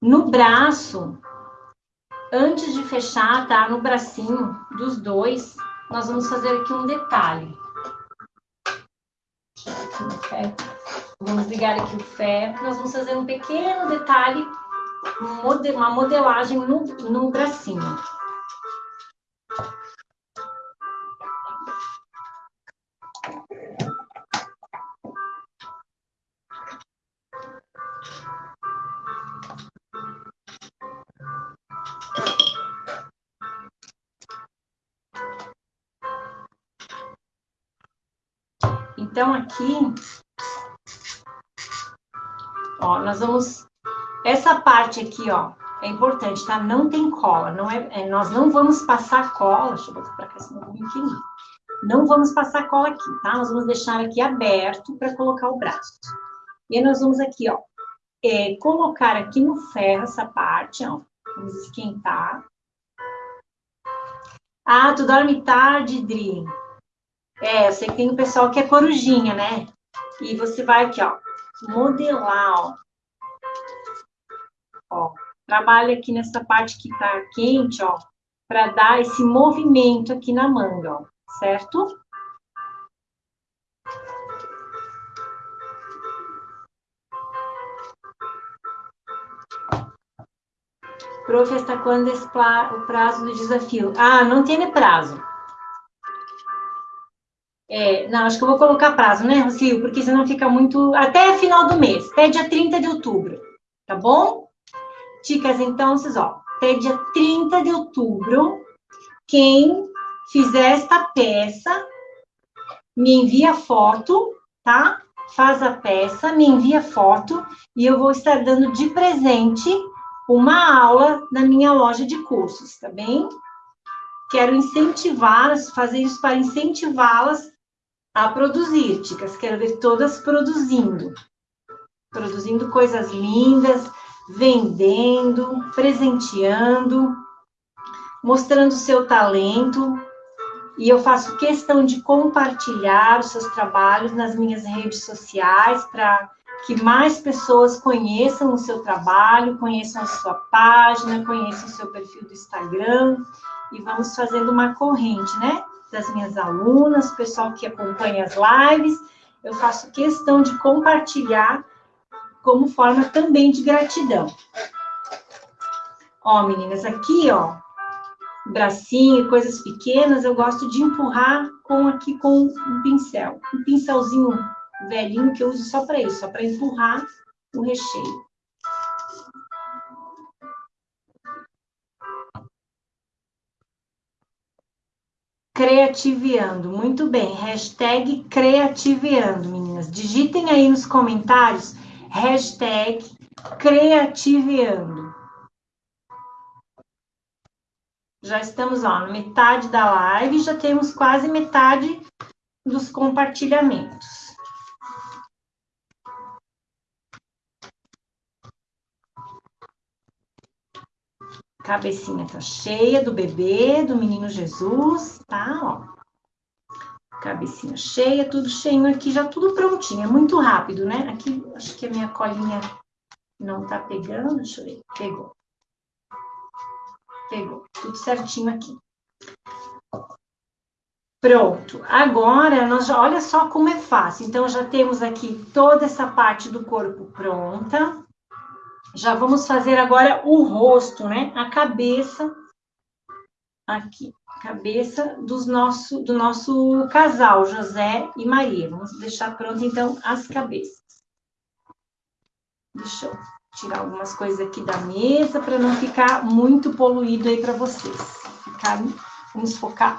No braço, antes de fechar, tá? No bracinho dos dois, nós vamos fazer aqui um detalhe. Vamos ligar aqui o ferro. Nós vamos fazer um pequeno detalhe, uma modelagem no, no bracinho. Então, aqui, ó, nós vamos... Essa parte aqui, ó, é importante, tá? Não tem cola, não é, é nós não vamos passar cola, deixa eu botar para cá, senão eu vou me Não vamos passar cola aqui, tá? Nós vamos deixar aqui aberto para colocar o braço. E nós vamos aqui, ó, é, colocar aqui no ferro essa parte, ó, vamos esquentar. Ah, tu dorme tarde, Dri. É, eu sei que tem o pessoal que é corujinha, né? E você vai aqui, ó, modelar, ó. Trabalha aqui nessa parte que tá quente, ó, para dar esse movimento aqui na manga, ó, certo? Prof, está quando o prazo do desafio? Ah, não tem prazo. É, não, acho que eu vou colocar prazo, né, Rocio? Porque senão fica muito... Até final do mês, até dia 30 de outubro, tá bom? Dicas, então, vocês, ó, até dia 30 de outubro, quem fizer esta peça, me envia foto, tá? Faz a peça, me envia foto, e eu vou estar dando de presente uma aula na minha loja de cursos, tá bem? Quero incentivá-las, fazer isso para incentivá-las a produzir, Ticas. Quero ver todas produzindo. Produzindo coisas lindas, vendendo, presenteando, mostrando seu talento. E eu faço questão de compartilhar os seus trabalhos nas minhas redes sociais para que mais pessoas conheçam o seu trabalho, conheçam a sua página, conheçam o seu perfil do Instagram e vamos fazendo uma corrente, né? das minhas alunas, pessoal que acompanha as lives, eu faço questão de compartilhar como forma também de gratidão. Ó, meninas, aqui, ó, bracinho, coisas pequenas, eu gosto de empurrar com aqui com um pincel. Um pincelzinho velhinho que eu uso só para isso, só para empurrar o recheio. Creativiando, muito bem. Hashtag meninas. Digitem aí nos comentários, hashtag Creativiando. Já estamos, ó, na metade da live, já temos quase metade dos compartilhamentos. Cabecinha tá cheia do bebê, do menino Jesus, tá? Ó. Cabecinha cheia, tudo cheinho aqui, já tudo prontinho. É muito rápido, né? Aqui, acho que a minha colinha não tá pegando. Deixa eu ver. Pegou. Pegou. Tudo certinho aqui. Pronto. Agora, nós já, olha só como é fácil. Então, já temos aqui toda essa parte do corpo pronta. Já vamos fazer agora o rosto, né? A cabeça aqui, cabeça dos nosso, do nosso casal, José e Maria. Vamos deixar pronto, então, as cabeças. Deixa eu tirar algumas coisas aqui da mesa para não ficar muito poluído aí para vocês. Ficar, vamos focar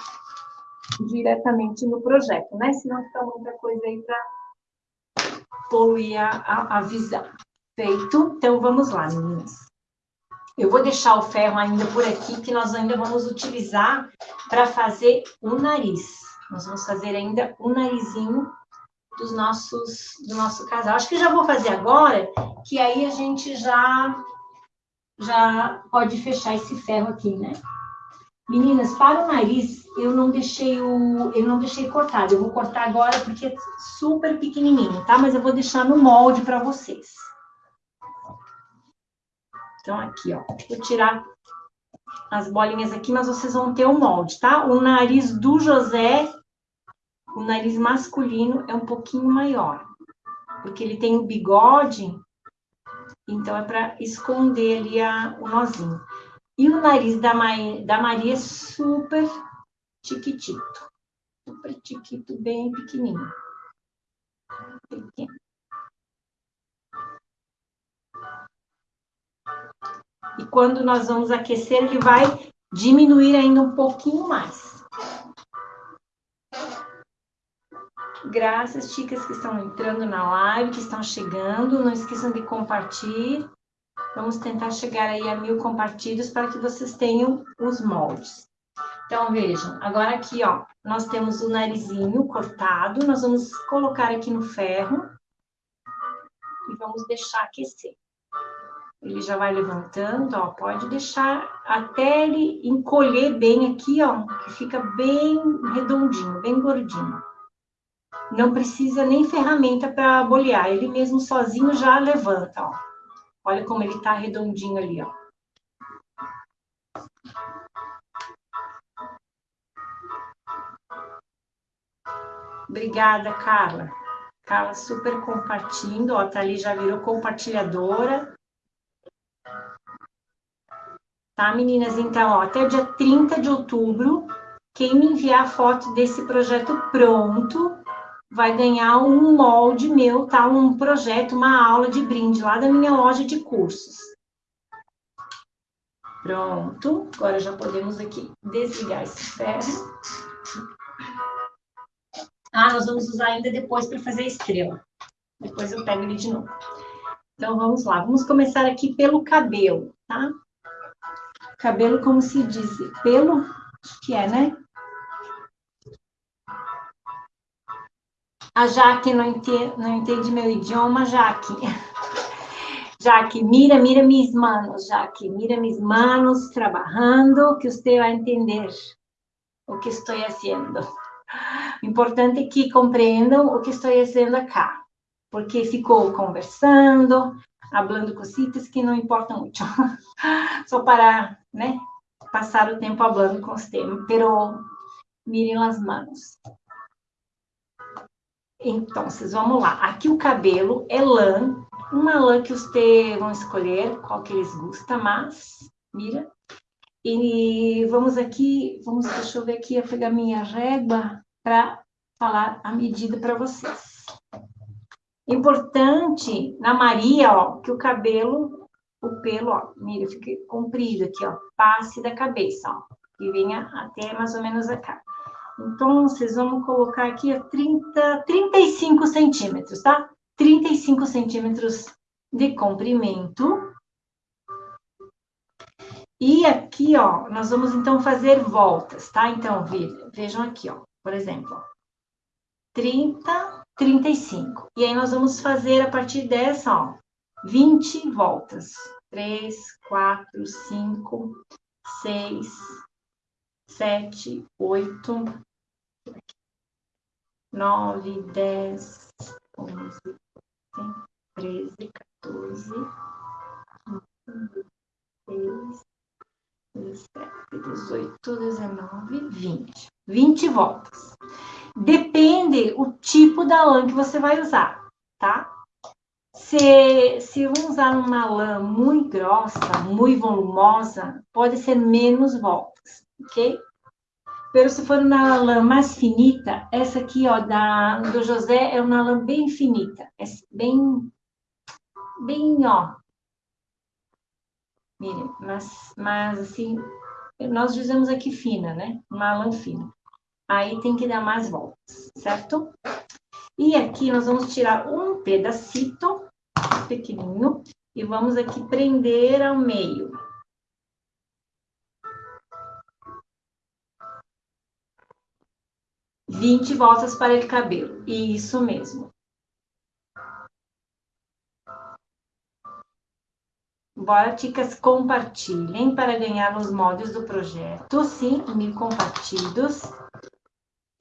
diretamente no projeto, né? Senão fica muita coisa aí para poluir a, a, a visão. Feito. Então, vamos lá, meninas. Eu vou deixar o ferro ainda por aqui, que nós ainda vamos utilizar para fazer o nariz. Nós vamos fazer ainda o narizinho dos nossos, do nosso casal. Acho que já vou fazer agora, que aí a gente já já pode fechar esse ferro aqui, né? Meninas, para o nariz, eu não deixei o, eu não deixei cortado. Eu vou cortar agora porque é super pequenininho, tá? Mas eu vou deixar no molde para vocês. Então, aqui, ó. Vou tirar as bolinhas aqui, mas vocês vão ter o molde, tá? O nariz do José, o nariz masculino é um pouquinho maior. Porque ele tem o bigode, então é para esconder ali a, o nozinho. E o nariz da, da Maria é super chiquitito. Super chiquito, bem pequenininho. Pequeno. E quando nós vamos aquecer, ele vai diminuir ainda um pouquinho mais. Graças, chicas que estão entrando na live, que estão chegando. Não esqueçam de compartilhar. Vamos tentar chegar aí a mil compartilhos para que vocês tenham os moldes. Então, vejam, agora aqui, ó, nós temos o narizinho cortado, nós vamos colocar aqui no ferro e vamos deixar aquecer. Ele já vai levantando, ó, pode deixar até ele encolher bem aqui, ó, que fica bem redondinho, bem gordinho. Não precisa nem ferramenta para bolear, ele mesmo sozinho já levanta, ó. Olha como ele tá redondinho ali, ó. Obrigada, Carla. Carla super compartilhando, ó, tá ali, já virou compartilhadora. Tá, meninas? Então, ó, até o dia 30 de outubro, quem me enviar foto desse projeto pronto, vai ganhar um molde meu, tá? Um projeto, uma aula de brinde lá da minha loja de cursos. Pronto, agora já podemos aqui desligar esse ferro. Ah, nós vamos usar ainda depois para fazer a estrela. Depois eu pego ele de novo. Então, vamos lá. Vamos começar aqui pelo cabelo, tá? Cabelo, como se diz, pelo, que é, né? A Jaque não entende, não entende meu idioma, Jaque. [LAUGHS] Jaque, mira, mira mis manos, Jaque, mira mis manos trabalhando, que você vai entender o que estou fazendo. O importante é que compreendam o que estou fazendo acá, porque ficou conversando, falando cositas que não importam muito, [LAUGHS] só para, né, passar o tempo falando com os temas, pero miren as manos. Então, vamos lá. Aqui o cabelo é lã, uma lã que vocês vão escolher, qual que eles gostam, mas, mira. E vamos aqui, vamos, deixa eu ver aqui, eu pegar minha régua para falar a medida para vocês. Importante na Maria, ó, que o cabelo, o pelo, ó, mira, fique comprido aqui, ó, passe da cabeça, ó, e venha até mais ou menos acá. Então, vocês vão colocar aqui a 30, 35 centímetros, tá? 35 centímetros de comprimento. E aqui, ó, nós vamos então fazer voltas, tá? Então, vejam aqui, ó, por exemplo, ó, 30, 35. E aí nós vamos fazer a partir dessa, ó, 20 voltas. 3, 4, 5, 6, sete, oito, nove, dez, onze, treze, quatorze, quinze, dezessete, dezoito, dezenove, vinte. Vinte voltas. Depende o tipo da lã que você vai usar, tá? Se, se usar uma lã muito grossa, muito volumosa, pode ser menos voltas ok? Pero se for uma lã mais finita, essa aqui, ó, da, do José, é uma lã bem finita. É bem, bem, ó. Mire, mas, mas assim, nós dizemos aqui fina, né? Uma lã fina. Aí tem que dar mais voltas, certo? E aqui nós vamos tirar um pedacito pequenininho e vamos aqui prender ao meio. 20 voltas para o cabelo. Isso mesmo. Bora, ticas, compartilhem para ganhar os moldes do projeto. Sim, mil compartidos.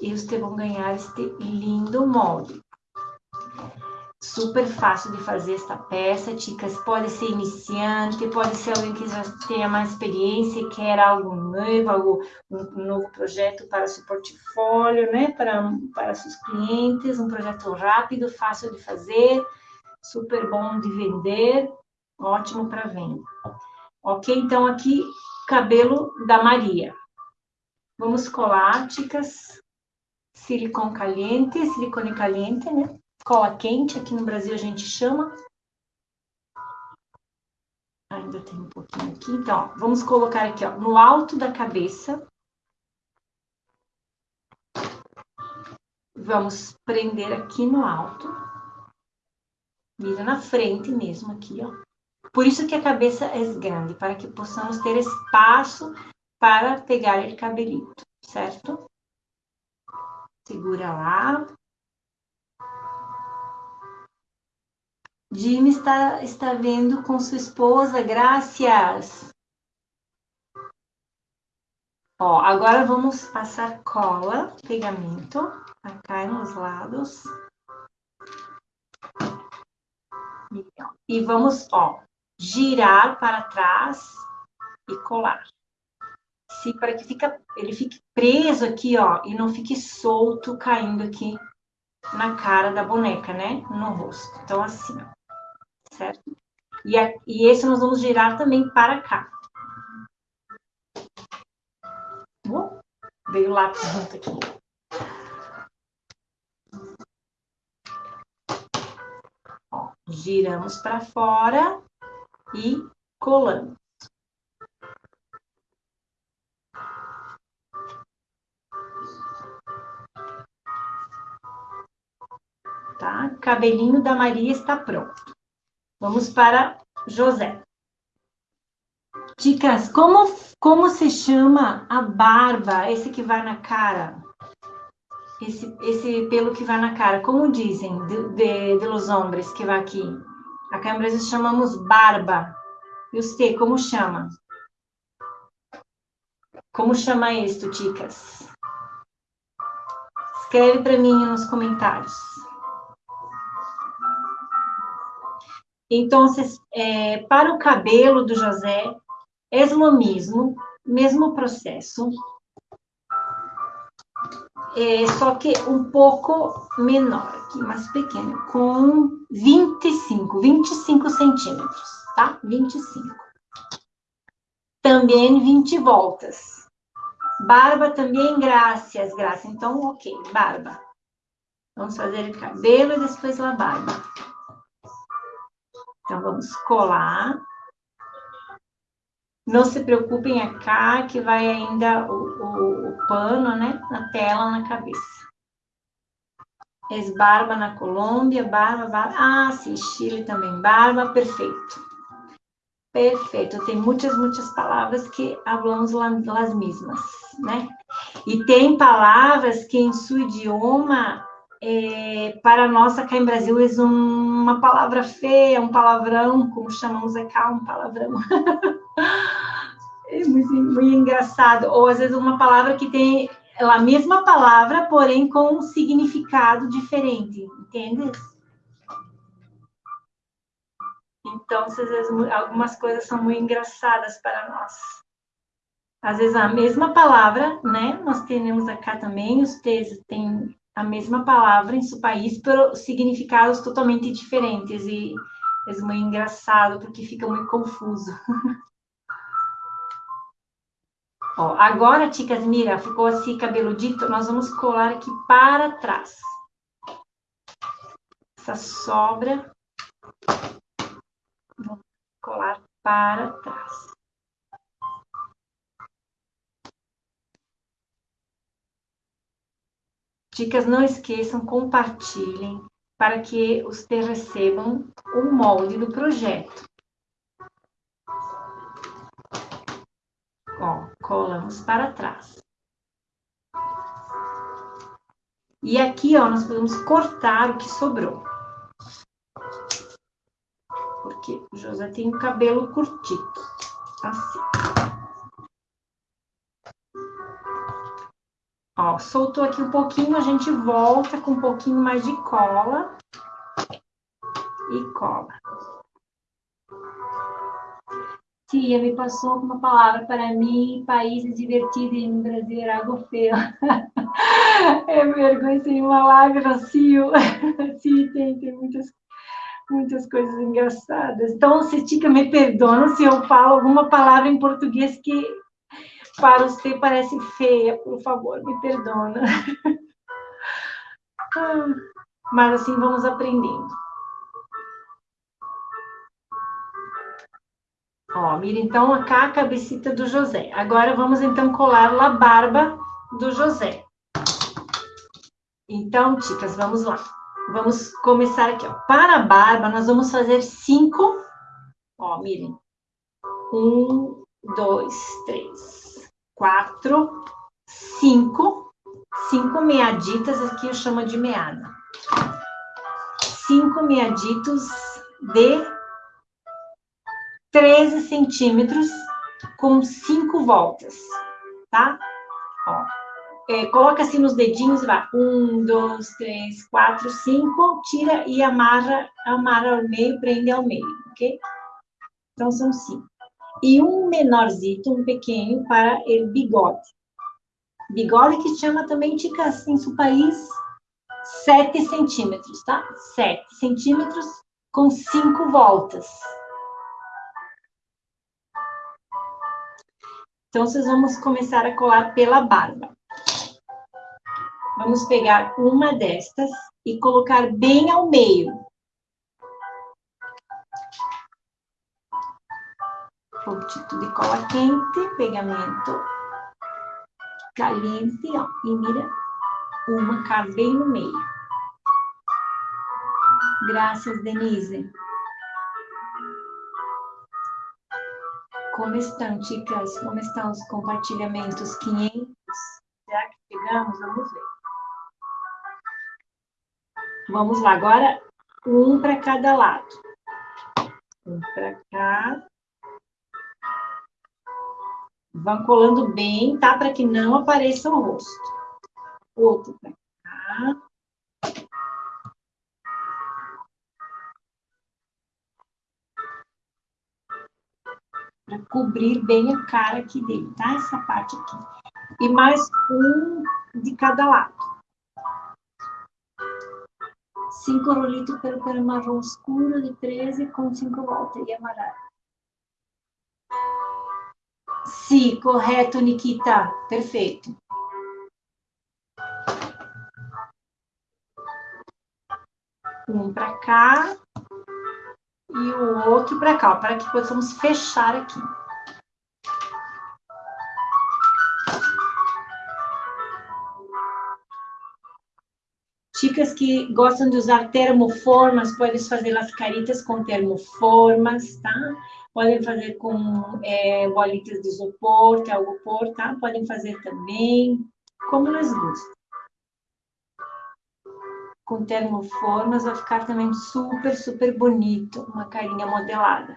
E vocês vão ganhar este lindo molde. Super fácil de fazer esta peça, ticas. Pode ser iniciante, pode ser alguém que já tenha mais experiência e quer algo novo, algo, um novo projeto para seu portfólio, né? Para, para seus clientes, um projeto rápido, fácil de fazer, super bom de vender ótimo para venda. Ok? Então, aqui, cabelo da Maria. Vamos colar, ticas, silicone caliente, silicone caliente, né? Cola quente, aqui no Brasil a gente chama. Ainda tem um pouquinho aqui. Então, ó, vamos colocar aqui, ó, no alto da cabeça. Vamos prender aqui no alto. Vira na frente mesmo aqui, ó. Por isso que a cabeça é grande, para que possamos ter espaço para pegar o cabelito, certo? Segura lá. Jimmy está, está vendo com sua esposa, graças. Ó, agora vamos passar cola, pegamento, acá nos lados. E vamos, ó, girar para trás e colar. Para que fica, ele fique preso aqui, ó, e não fique solto caindo aqui na cara da boneca, né? No rosto. Então, assim, ó, certo? E, a, e esse nós vamos girar também para cá. Uh, veio o lápis junto aqui. Ó, giramos para fora e colamos. Tá? Cabelinho da Maria está pronto. Vamos para José. Dicas, como, como se chama a barba, esse que vai na cara? Esse, esse pelo que vai na cara, como dizem de, de, de los hombres que vai aqui? Acá em Brasil chamamos barba. E você, como chama? Como chama isto, ticas? Escreve para mim nos comentários. Então, é, para o cabelo do José, é o mesmo, mesmo processo, é, só que um pouco menor aqui, mais pequeno, com 25, 25 centímetros, tá? 25. Também 20 voltas. Barba também, graças, graças. Então, ok, barba. Vamos fazer o cabelo e depois a barba. Então, vamos colar. Não se preocupem acá, que vai ainda o, o, o pano, né? Na tela, na cabeça. Ex-barba na Colômbia, barba, barba. Ah, sim, Chile também, barba, perfeito. Perfeito, tem muitas, muitas palavras que falamos las mesmas, né? E tem palavras que em seu idioma, é, para nós aqui em Brasil, é uma palavra feia, um palavrão, como chamamos acá, um palavrão. [LAUGHS] é muito, muito engraçado. Ou às vezes uma palavra que tem a mesma palavra, porém com um significado diferente, entende? Então, às vezes, algumas coisas são muito engraçadas para nós. Às vezes, a mesma palavra, né? Nós temos acá também, os textos têm a mesma palavra em seu país, por significados totalmente diferentes. E é muito engraçado, porque fica muito confuso. [LAUGHS] Ó, agora, ticas, mira, ficou assim cabeludito, nós vamos colar aqui para trás. Essa sobra, vamos colar para trás. Dicas, não esqueçam, compartilhem para que os recebam o molde do projeto. Ó, colamos para trás. E aqui, ó, nós podemos cortar o que sobrou. Porque o José tem o cabelo curtido. Assim. Ó, soltou aqui um pouquinho, a gente volta com um pouquinho mais de cola. E cola. Tia, me passou uma palavra para mim, países divertidos no Brasil era algo [LAUGHS] é vergonha sem uma lágrima, Cio. [LAUGHS] Sim, tem, tem muitas, muitas coisas engraçadas. Então, Cetica, me perdona se eu falo alguma palavra em português que para você parece feia, por favor, me perdona. [LAUGHS] Ah, mas assim vamos aprendendo. Ó, mira então cá a cabecita do José. Agora vamos então colar a barba do José. Então, ticas, vamos lá. Vamos começar aqui, ó. Para a barba, nós vamos fazer cinco. Ó, mirem. Um, dois, três, quatro, cinco. Cinco meaditas, aqui eu chamo de meada. Cinco meaditos de 13 centímetros com cinco voltas, tá? Ó, é, coloca assim nos dedinhos, vai. Um, dois, três, quatro, cinco, tira e amarra, amarra ao meio, prende ao meio, ok? Então, são cinco. E um menorzito, um pequeno, para o bigode. Bigode que chama também, tica, assim, seu país, sete centímetros, tá? Sete centímetros com cinco voltas. Então, vocês vamos começar a colar pela barba. Vamos pegar uma destas e colocar bem ao meio. Pontito de cola quente, pegamento caliente, ó, e mira, uma cá bem no meio. Graças, Denise. Como estão, chicas? Como estão os compartilhamentos? 500? Será que chegamos? Vamos ver. Vamos lá, agora um para cada lado. Um para cá. Vão colando bem, tá? Para que não apareça o rosto. Outro para cá. para cobrir bem a cara aqui dele, tá? Essa parte aqui. E mais um de cada lado. Cinco rolitos pelo pelo marrom escuro de 13 com cinco voltas e amarelo. Sim, correto, Nikita. Perfeito. Um para cá e o outro para cá, para que possamos fechar aqui. Chicas que gostam de usar termoformas, podem fazer as caritas com termoformas, tá? Podem fazer com é, bolitas de isopor, que é algo por, tá? Podem fazer também, como elas gostam com termoformas, vai ficar também super, super bonito, uma carinha modelada.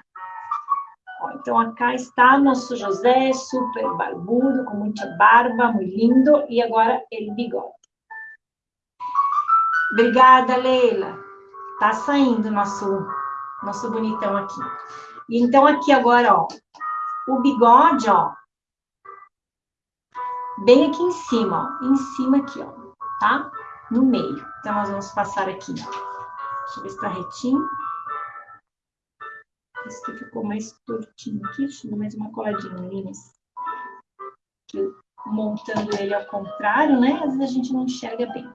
Ó, então, acá está nosso José, super barbudo, com muita barba, muito lindo, e agora ele bigode. Obrigada, Leila. Tá saindo nosso, nosso bonitão aqui. E então, aqui agora, ó, o bigode, ó, bem aqui em cima, ó, em cima aqui, ó, tá? no meio. Então, nós vamos passar aqui. Deixa eu ver se tá retinho. Esse aqui ficou mais tortinho aqui. Deixa eu dar mais uma coladinha ali nesse. Aqui, montando ele ao contrário, né? Às vezes a gente não enxerga bem.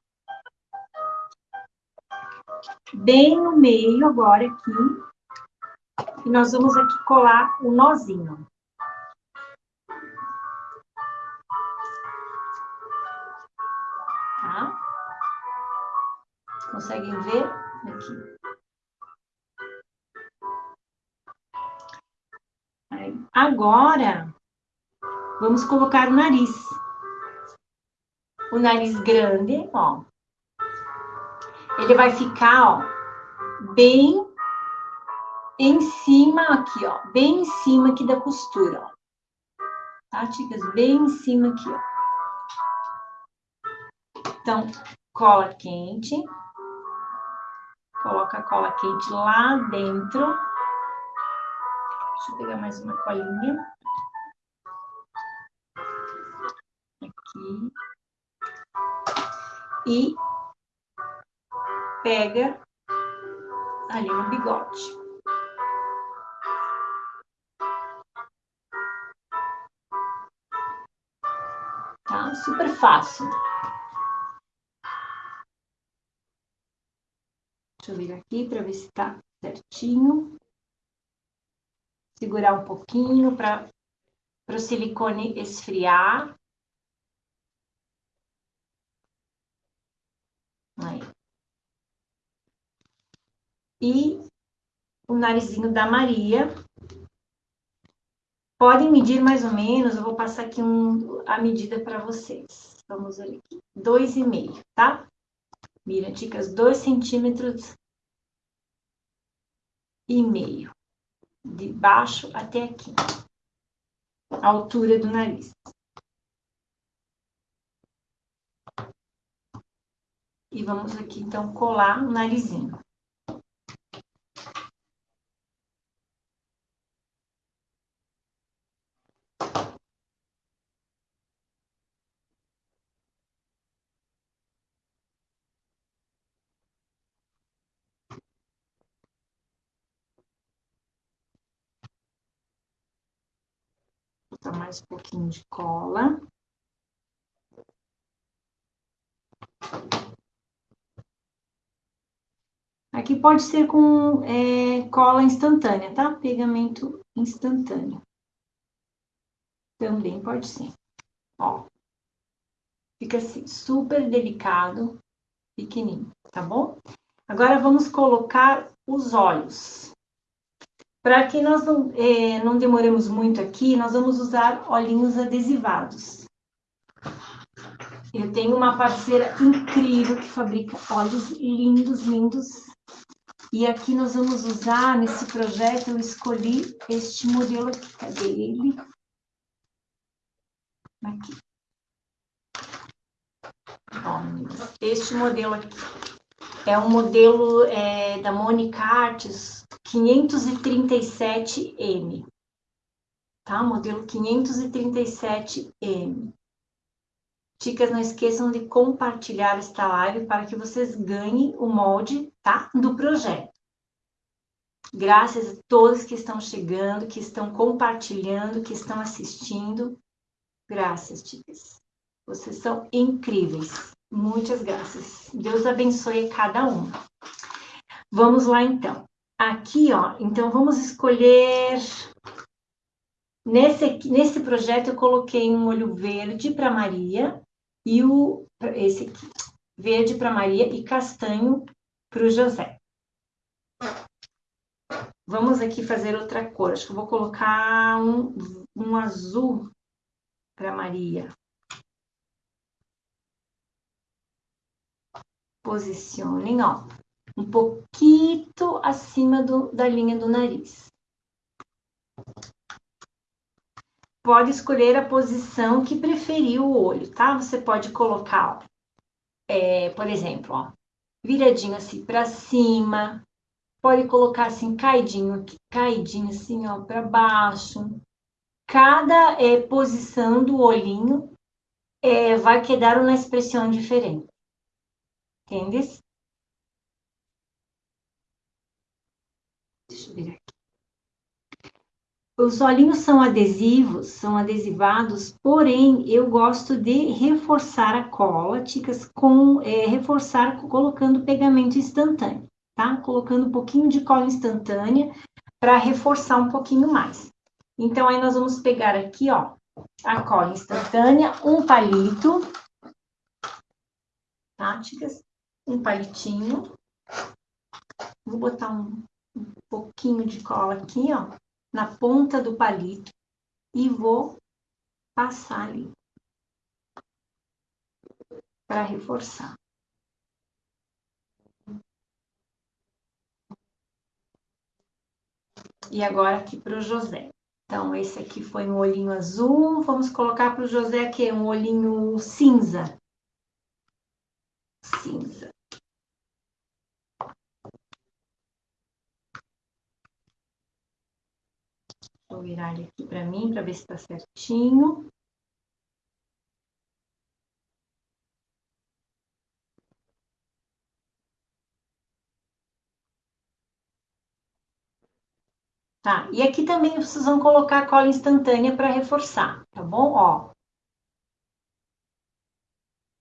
Bem no meio agora aqui. E nós vamos aqui colar o nozinho. Conseguem ver? Aqui. Agora, vamos colocar o nariz. O nariz grande, ó. Ele vai ficar, ó, bem em cima aqui, ó, bem em cima aqui da costura, ó. Tá, chicas? Bem em cima aqui, ó. Então, cola quente. Coloca a cola quente lá dentro. Deixa eu pegar mais uma colinha. Aqui. E pega ali no bigode. Tá? Super fácil. Deixa eu vir aqui para ver se tá certinho. Segurar um pouquinho para o silicone esfriar. Aí. E o narizinho da Maria. Podem medir mais ou menos, eu vou passar aqui um, a medida para vocês. Vamos ver aqui, dois e meio, tá? Mira, dicas, dois centímetros e meio, de baixo até aqui, a altura do nariz. E vamos aqui, então, colar o narizinho. botar mais um pouquinho de cola. Aqui pode ser com é, cola instantânea, tá? Pegamento instantâneo. Também pode ser. Ó. Fica assim, super delicado, pequenininho, tá bom? Agora vamos colocar os olhos. Para que nós não, é, não demoremos muito aqui, nós vamos usar olhinhos adesivados. Eu tenho uma parceira incrível que fabrica olhos lindos, lindos. E aqui nós vamos usar, nesse projeto, eu escolhi este modelo aqui. Cadê ele? Aqui. este modelo aqui. É um modelo é, da Monica Artes, 537M, tá? Modelo 537M. Dicas, não esqueçam de compartilhar esta live para que vocês ganhem o molde, tá? Do projeto. Graças a todos que estão chegando, que estão compartilhando, que estão assistindo. Graças, dicas. Vocês são incríveis. Muitas graças. Deus abençoe cada um. Vamos lá, então. Aqui, ó, então vamos escolher. Nesse, nesse projeto eu coloquei um olho verde para Maria e o esse aqui, verde para Maria e castanho para o José. Vamos aqui fazer outra cor. Acho que eu vou colocar um, um azul para Maria. Posicionem, ó um pouquinho acima do, da linha do nariz. Pode escolher a posição que preferir o olho, tá? Você pode colocar, ó, é, por exemplo, ó, viradinho assim para cima, pode colocar assim caidinho aqui, caidinho assim, ó, para baixo. Cada é, posição do olhinho é, vai quedar uma expressão diferente. Entendes? Deixa eu ver aqui. Os olhinhos são adesivos, são adesivados, porém eu gosto de reforçar a cola, ticas, com é, reforçar colocando pegamento instantâneo, tá? Colocando um pouquinho de cola instantânea para reforçar um pouquinho mais. Então aí nós vamos pegar aqui, ó, a cola instantânea, um palito, tá, ticas? Um palitinho. Vou botar um um pouquinho de cola aqui, ó, na ponta do palito e vou passar ali para reforçar. E agora aqui para o José. Então, esse aqui foi um olhinho azul. Vamos colocar para o José aqui um olhinho cinza. Cinza. Vou virar ele aqui para mim, para ver se está certinho. Tá, e aqui também vocês vão colocar cola instantânea para reforçar, tá bom? Ó.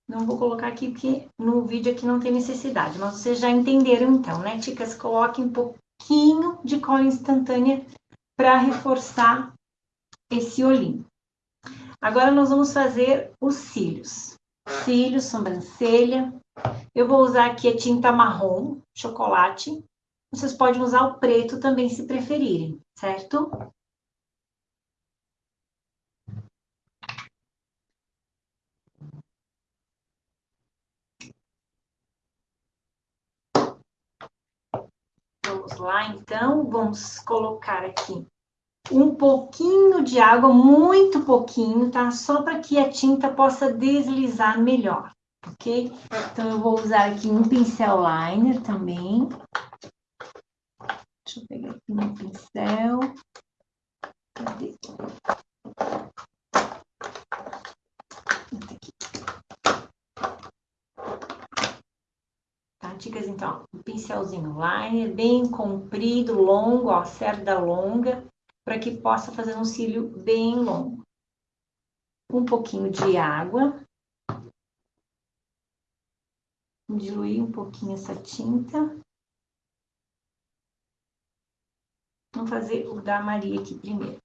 Não vou colocar aqui porque no vídeo aqui não tem necessidade, mas vocês já entenderam então, né, Ticas? Coloquem um pouquinho de cola instantânea para reforçar esse olhinho. Agora nós vamos fazer os cílios. Cílios, sobrancelha. Eu vou usar aqui a tinta marrom, chocolate, vocês podem usar o preto também, se preferirem, certo? Vamos lá, então, vamos colocar aqui um pouquinho de água, muito pouquinho, tá? Só para que a tinta possa deslizar melhor, ok? Então, eu vou usar aqui um pincel liner também. Deixa eu pegar aqui meu pincel. Cadê? Tá, dicas então, um pincelzinho liner, bem comprido, longo, ó, cerda longa, para que possa fazer um cílio bem longo. Um pouquinho de água. Diluir um pouquinho essa tinta. Vamos fazer o da Maria aqui primeiro.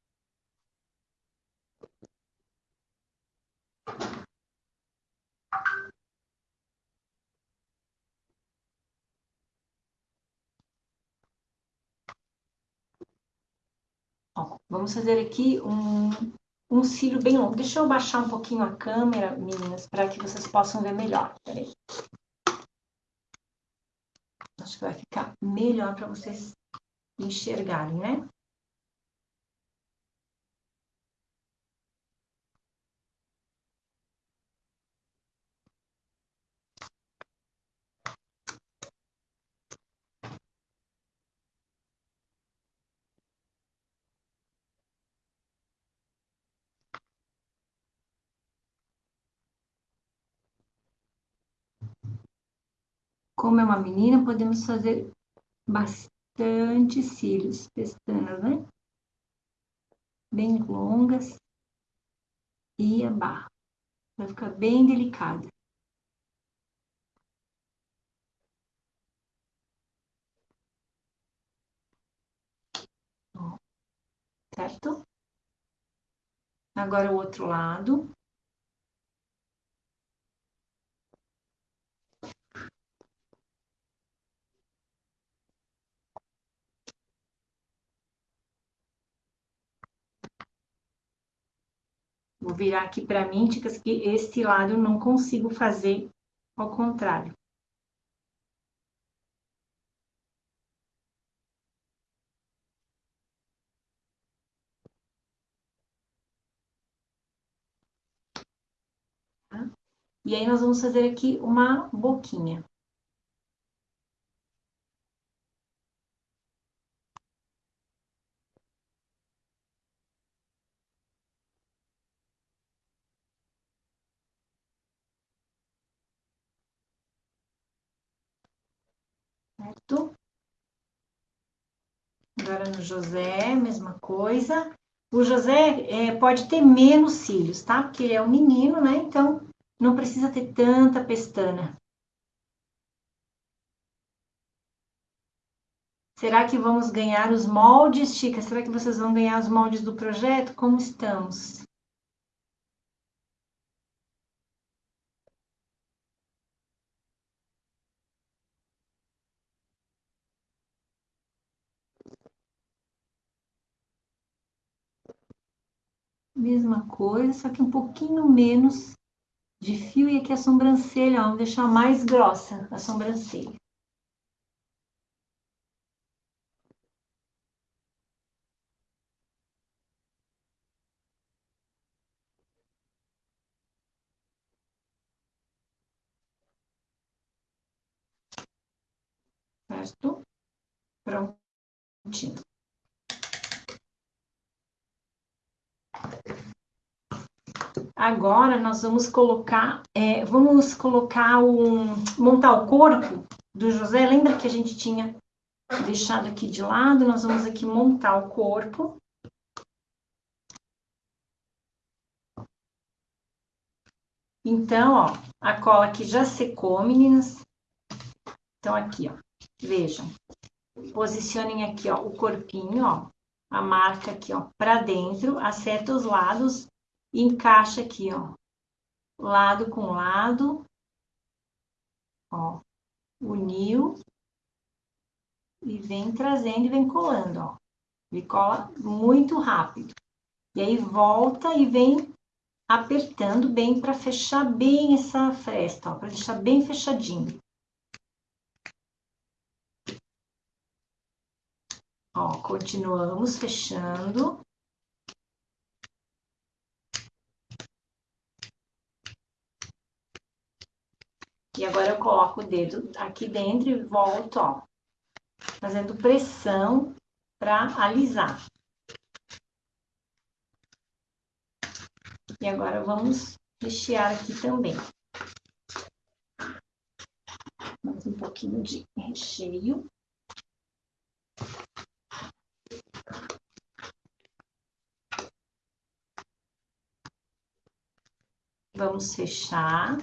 Ó, vamos fazer aqui um, um cílio bem longo. Deixa eu baixar um pouquinho a câmera, meninas, para que vocês possam ver melhor. Peraí. Acho que vai ficar melhor para vocês enxergarem, né? Como é uma menina, podemos fazer bastante cílios, pestanas, né? Bem longas. E a barra. Vai ficar bem delicada. certo? Agora o outro lado. Virar aqui para mim, dicas que este lado eu não consigo fazer ao contrário. Tá? E aí, nós vamos fazer aqui uma boquinha. Certo? Agora no José, mesma coisa. O José é, pode ter menos cílios, tá? Porque ele é um menino, né? Então, não precisa ter tanta pestana. Será que vamos ganhar os moldes, Chica? Será que vocês vão ganhar os moldes do projeto? Como estamos? mesma coisa, só que um pouquinho menos de fio. E aqui a sobrancelha, ó, vamos deixar mais grossa a sobrancelha. Certo? Prontinho. Agora nós vamos colocar, é, vamos colocar um, montar o corpo do José. Lembra que a gente tinha deixado aqui de lado? Nós vamos aqui montar o corpo. Então, ó, a cola aqui já secou, meninas. Então, aqui, ó, vejam. Posicionem aqui, ó, o corpinho, ó, a marca aqui, ó, para dentro, acerta os lados encaixa aqui, ó, lado com lado, ó, uniu e vem trazendo e vem colando, ó. Ele cola muito rápido. E aí volta e vem apertando bem para fechar bem essa fresta, ó, para deixar bem fechadinho. Ó, continuamos fechando. E agora eu coloco o dedo aqui dentro e volto, ó, fazendo pressão para alisar. E agora vamos rechear aqui também. Mais um pouquinho de recheio. Vamos fechar.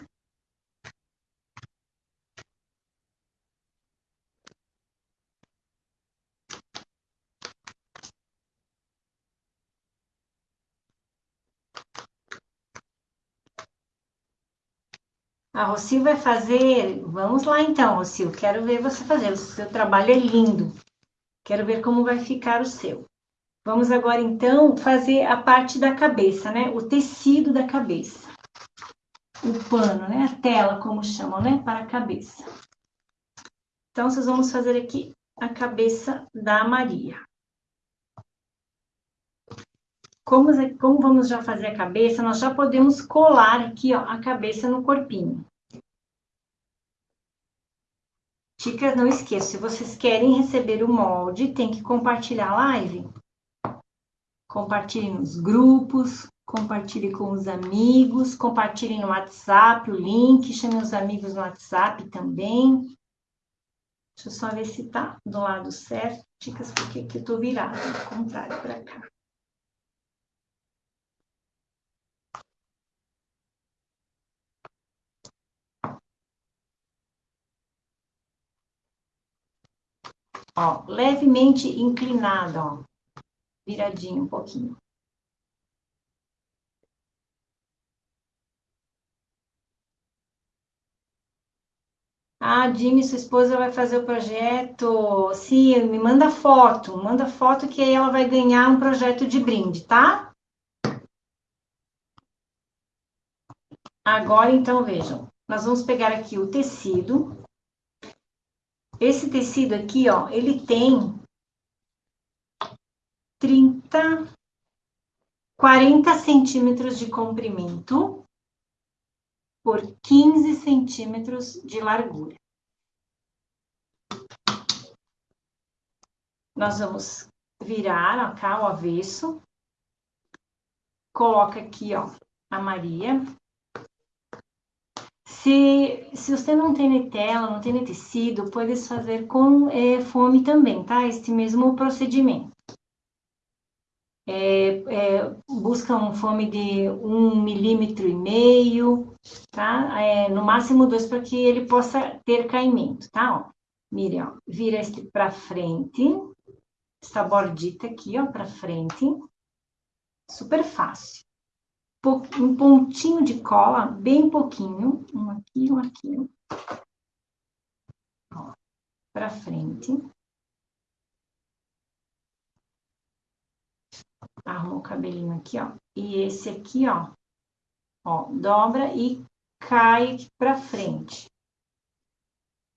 A Rocio vai fazer. Vamos lá então, Rocio. Quero ver você fazer. O seu trabalho é lindo. Quero ver como vai ficar o seu. Vamos agora então fazer a parte da cabeça, né? O tecido da cabeça. O pano, né? A tela, como chamam, né? Para a cabeça. Então, vocês vamos fazer aqui a cabeça da Maria. Como, como vamos já fazer a cabeça, nós já podemos colar aqui, ó, a cabeça no corpinho. Dicas, não esqueça, se vocês querem receber o molde, tem que compartilhar a live. Compartilhe nos grupos, compartilhe com os amigos, compartilhe no WhatsApp o link, chame os amigos no WhatsApp também. Deixa eu só ver se tá do lado certo. Dicas, porque aqui eu tô virada, contrário, para cá. Ó, levemente inclinada, ó. Viradinho um pouquinho. Ah, Jimmy, sua esposa vai fazer o projeto. Sim, me manda foto. Manda foto que aí ela vai ganhar um projeto de brinde, tá? Agora, então, vejam. Nós vamos pegar aqui o tecido. Esse tecido aqui, ó, ele tem 30, 40 centímetros de comprimento por 15 centímetros de largura. Nós vamos virar cá o avesso. Coloca aqui, ó, a Maria. Se, se você não tem netela, não tem tecido, pode fazer com é, fome também, tá? Este mesmo procedimento. É, é, busca um fome de um milímetro e meio, tá? É, no máximo dois, para que ele possa ter caimento, tá? Ó, Miriam, vira este para frente, essa bordita aqui, ó, para frente. Super fácil um pontinho de cola, bem pouquinho, um aqui, um aqui, para frente. Arruma o cabelinho aqui, ó. E esse aqui, ó, ó, dobra e cai para frente.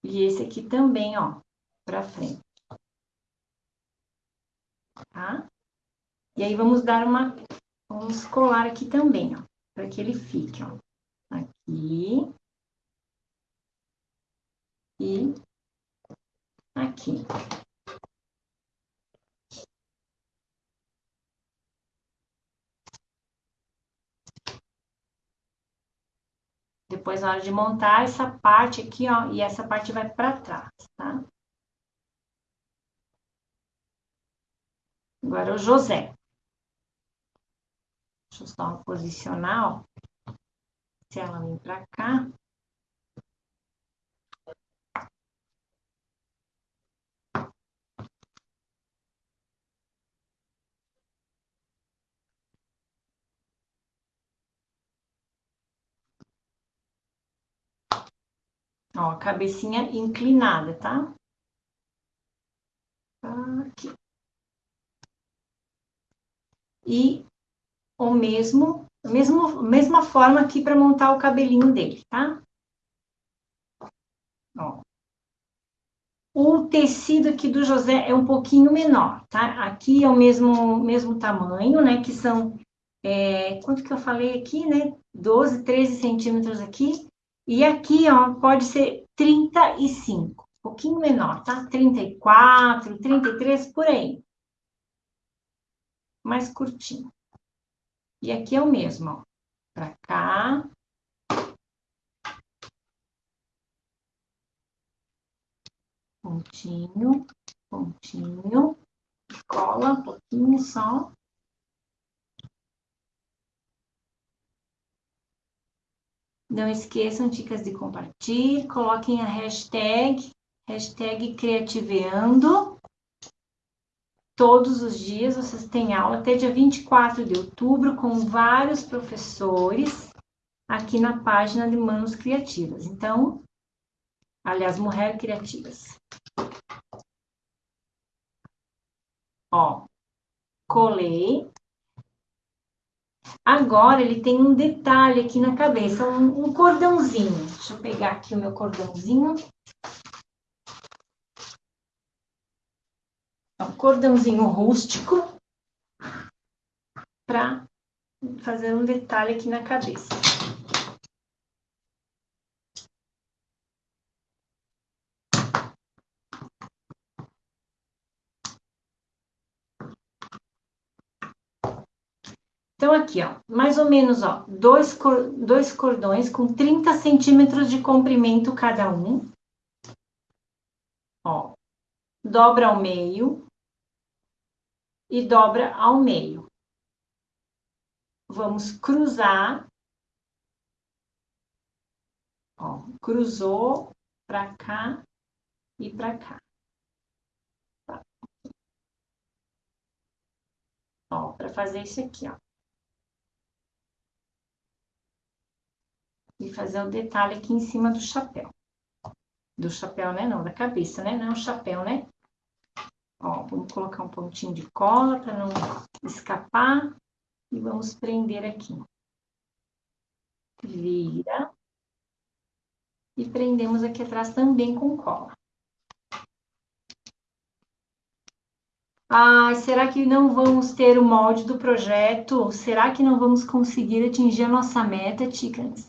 E esse aqui também, ó, para frente. Tá? E aí, vamos dar uma Vamos colar aqui também, ó, para que ele fique, ó. Aqui. E aqui. Depois, na hora de montar essa parte aqui, ó, e essa parte vai para trás, tá? Agora o José. Deixa eu só posicionar, ó. Se ela vem para cá. Ó, a cabecinha inclinada, tá? Aqui. E o mesmo, mesmo mesma forma aqui para montar o cabelinho dele, tá? Ó. O tecido aqui do José é um pouquinho menor, tá? Aqui é o mesmo, mesmo tamanho, né? Que são, é, quanto que eu falei aqui, né? 12, 13 centímetros aqui. E aqui, ó, pode ser 35, um pouquinho menor, tá? 34, 33, por aí. Mais curtinho. E aqui é o mesmo, ó. Pra cá. Pontinho, pontinho. Cola um pouquinho só. Não esqueçam, dicas de compartilhar, coloquem a hashtag, hashtag Criativeando. Todos os dias vocês têm aula até dia 24 de outubro com vários professores aqui na página de Manos Criativas. Então, aliás, Mulher Criativas. Ó, colei, Agora ele tem um detalhe aqui na cabeça, um, um cordãozinho. Deixa eu pegar aqui o meu cordãozinho. Um cordãozinho rústico para fazer um detalhe aqui na cabeça. Então, aqui, ó, mais ou menos, ó, dois, dois cordões com 30 centímetros de comprimento cada um. Ó, dobra ao meio e dobra ao meio. Vamos cruzar. Ó, cruzou para cá e para cá. Tá. Ó, para fazer isso aqui, ó. e fazer o detalhe aqui em cima do chapéu. Do chapéu, né? Não, da cabeça, né? Não é um chapéu, né? Ó, vamos colocar um pontinho de cola para não escapar. E vamos prender aqui. Vira. E prendemos aqui atrás também com cola. Ah, será que não vamos ter o molde do projeto? Será que não vamos conseguir atingir a nossa meta, Ticas?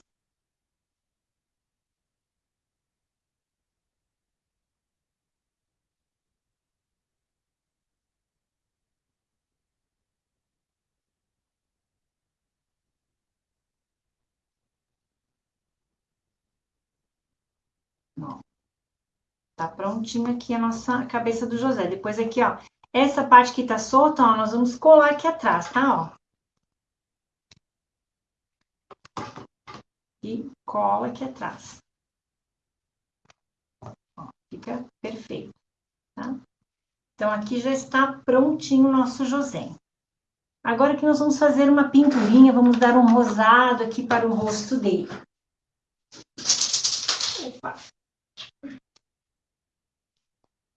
Ó. Tá prontinho aqui a nossa cabeça do José. Depois aqui, ó, essa parte que tá solta, ó, nós vamos colar aqui atrás, tá, ó. E cola aqui atrás. Ó, fica perfeito, tá? Então, aqui já está prontinho o nosso José. Agora que nós vamos fazer uma pinturinha, vamos dar um rosado aqui para o rosto dele. Opa!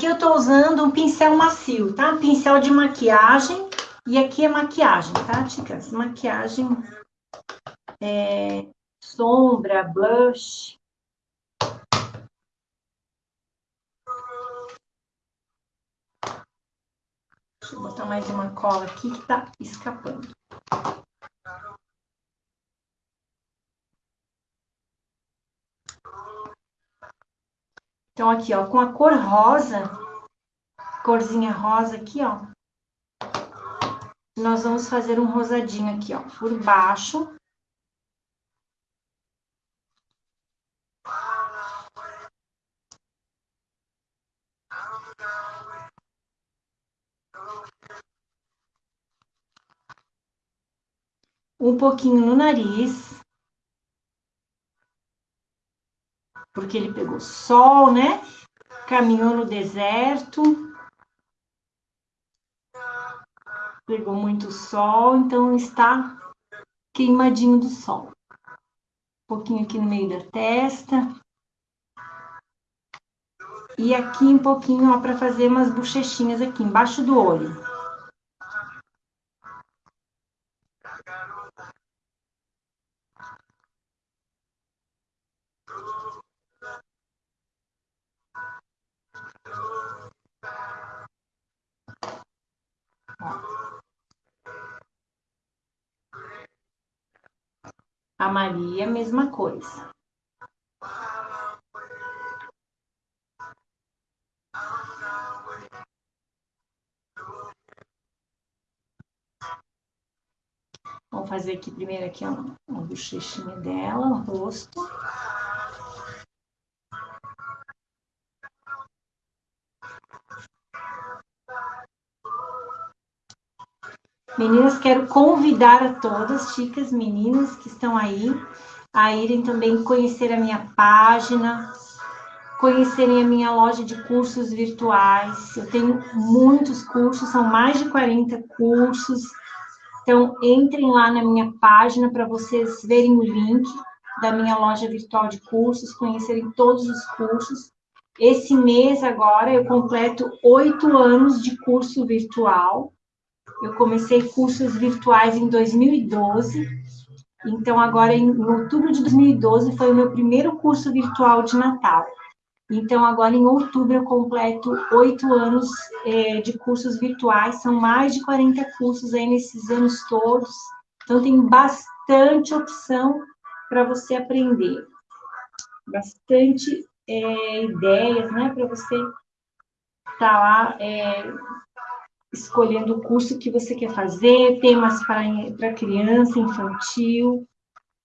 Aqui eu tô usando um pincel macio, tá? Pincel de maquiagem. E aqui é maquiagem, tá, chicas? Maquiagem, é, sombra, blush. Deixa eu botar mais uma cola aqui que tá escapando. Então, aqui, ó, com a cor rosa, corzinha rosa aqui, ó, nós vamos fazer um rosadinho aqui, ó, por baixo. Um pouquinho no nariz. Porque ele pegou sol, né? Caminhou no deserto. Pegou muito sol, então está queimadinho do sol. Um pouquinho aqui no meio da testa. E aqui um pouquinho, ó, para fazer umas bochechinhas aqui embaixo do olho. A Maria, mesma coisa. Vamos fazer aqui primeiro aqui uma, uma bochechinha dela, o rosto. Meninas, quero convidar a todas, chicas, meninas que estão aí, a irem também conhecer a minha página, conhecerem a minha loja de cursos virtuais. Eu tenho muitos cursos, são mais de 40 cursos. Então, entrem lá na minha página para vocês verem o link da minha loja virtual de cursos, conhecerem todos os cursos. Esse mês agora eu completo oito anos de curso virtual. Eu comecei cursos virtuais em 2012. Então, agora, em, outubro de 2012, foi o meu primeiro curso virtual de Natal. Então, agora em outubro, eu completo oito anos é, de cursos virtuais, são mais de 40 cursos aí nesses anos todos. Então, tem bastante opção para você aprender. Bastante é, ideias, né, para você estar tá lá é, escolhendo o curso que você quer fazer, temas para criança, infantil,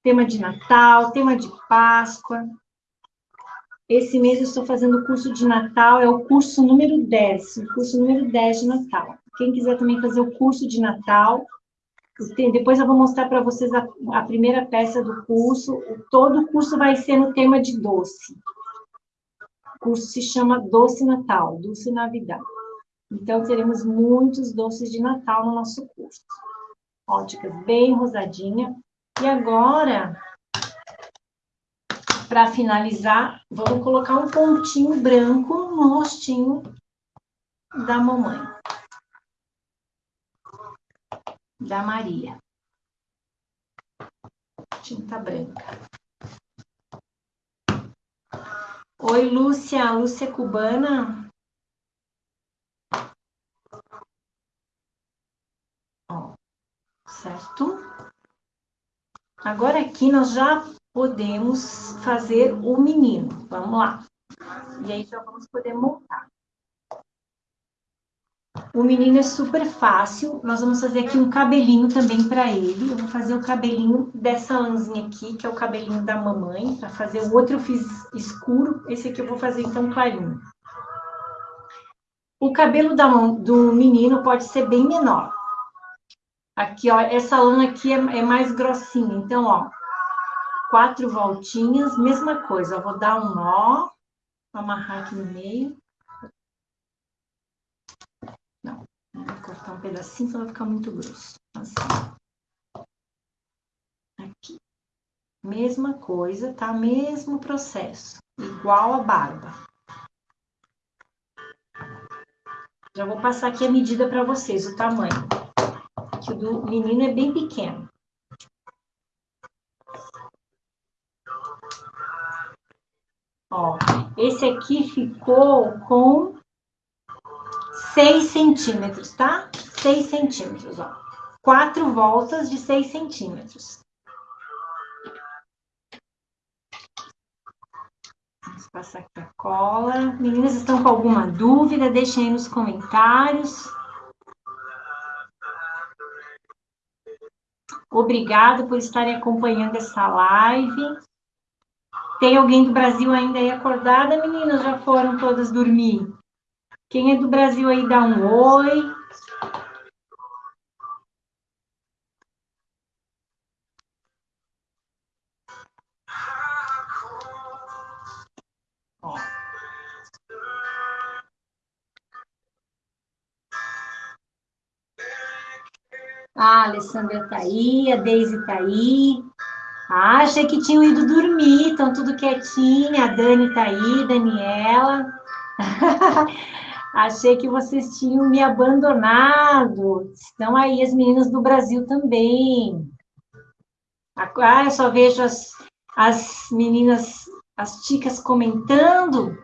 tema de Natal, tema de Páscoa. Esse mês eu estou fazendo o curso de Natal, é o curso número 10, o curso número 10 de Natal. Quem quiser também fazer o curso de Natal, depois eu vou mostrar para vocês a, a, primeira peça do curso. Todo o curso vai ser no tema de doce. O curso se chama Doce Natal, Doce Navidad. Então, teremos muitos doces de Natal no nosso curso. Óticas bem rosadinha. E agora, para finalizar, vamos colocar um pontinho branco no rostinho da mamãe. Da Maria. Tinta branca. Oi, Lúcia. Lúcia cubana. Certo? Agora aqui nós já podemos fazer o menino. Vamos lá. E aí já vamos poder montar. O menino é super fácil. Nós vamos fazer aqui um cabelinho também para ele. Eu vou fazer o cabelinho dessa lãzinha aqui, que é o cabelinho da mamãe. Para fazer o outro eu fiz escuro. Esse aqui eu vou fazer então clarinho. O cabelo da, do menino pode ser bem menor. Aqui, ó, essa lã aqui é, é mais grossinha. Então, ó, quatro voltinhas, mesma coisa. Eu vou dar um nó, amarrar aqui no meio. Não, vou cortar um pedacinho, senão vai ficar muito grosso. Assim. Aqui. Mesma coisa, tá? Mesmo processo. Igual a barba. Já vou passar aqui a medida para vocês, o tamanho. O do menino é bem pequeno. Ó, esse aqui ficou com 6 centímetros, tá? 6 centímetros, ó. Quatro voltas de 6 centímetros. Vamos passar aqui a cola. Meninas, estão com alguma dúvida? Deixem aí nos comentários. Obrigado por estarem acompanhando essa live. Tem alguém do Brasil ainda aí acordada, meninas? Já foram todas dormir? Quem é do Brasil aí, dá um oi. A Alessandra tá aí, a Deise tá aí. Ah, achei que tinham ido dormir, estão tudo quietinha. A Dani tá aí, Daniela. [LAUGHS] achei que vocês tinham me abandonado. Estão aí as meninas do Brasil também. Ah, eu só vejo as, as meninas, as ticas comentando.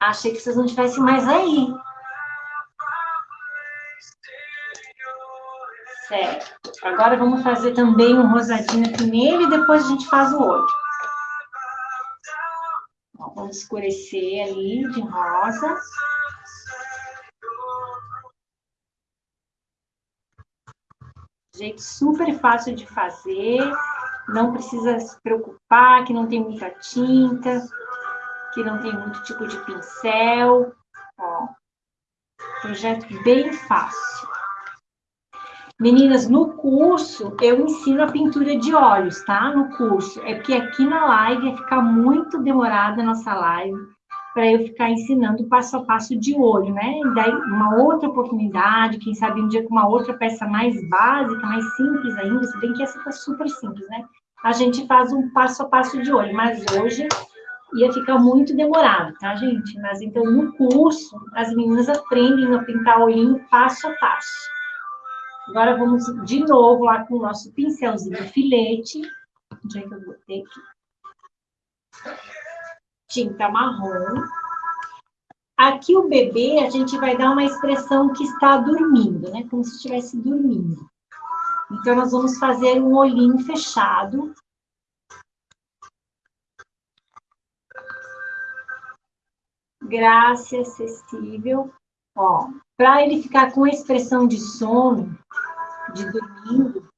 Achei que vocês não estivessem mais aí. Certo. Agora vamos fazer também um rosadinho aqui nele e depois a gente faz o outro. vamos escurecer ali de rosa. Jeito super fácil de fazer. Não precisa se preocupar que não tem muita tinta, que não tem muito tipo de pincel. Ó, projeto bem fácil. Meninas, no curso eu ensino a pintura de olhos, tá? No curso. É porque aqui na live ia ficar muito demorada a nossa live para eu ficar ensinando passo a passo de olho, né? E daí uma outra oportunidade, quem sabe um dia com uma outra peça mais básica, mais simples ainda, se bem que essa tá super simples, né? A gente faz um passo a passo de olho, mas hoje ia ficar muito demorado, tá, gente? Mas então no curso as meninas aprendem a pintar olhinho passo a passo. Agora vamos de novo lá com o nosso pincelzinho filete. Onde é que eu botei aqui? Tinta marrom. Aqui o bebê, a gente vai dar uma expressão que está dormindo, né? Como se estivesse dormindo. Então, nós vamos fazer um olhinho fechado. Graça acessível. Ó, para ele ficar com a expressão de sono, de dormindo,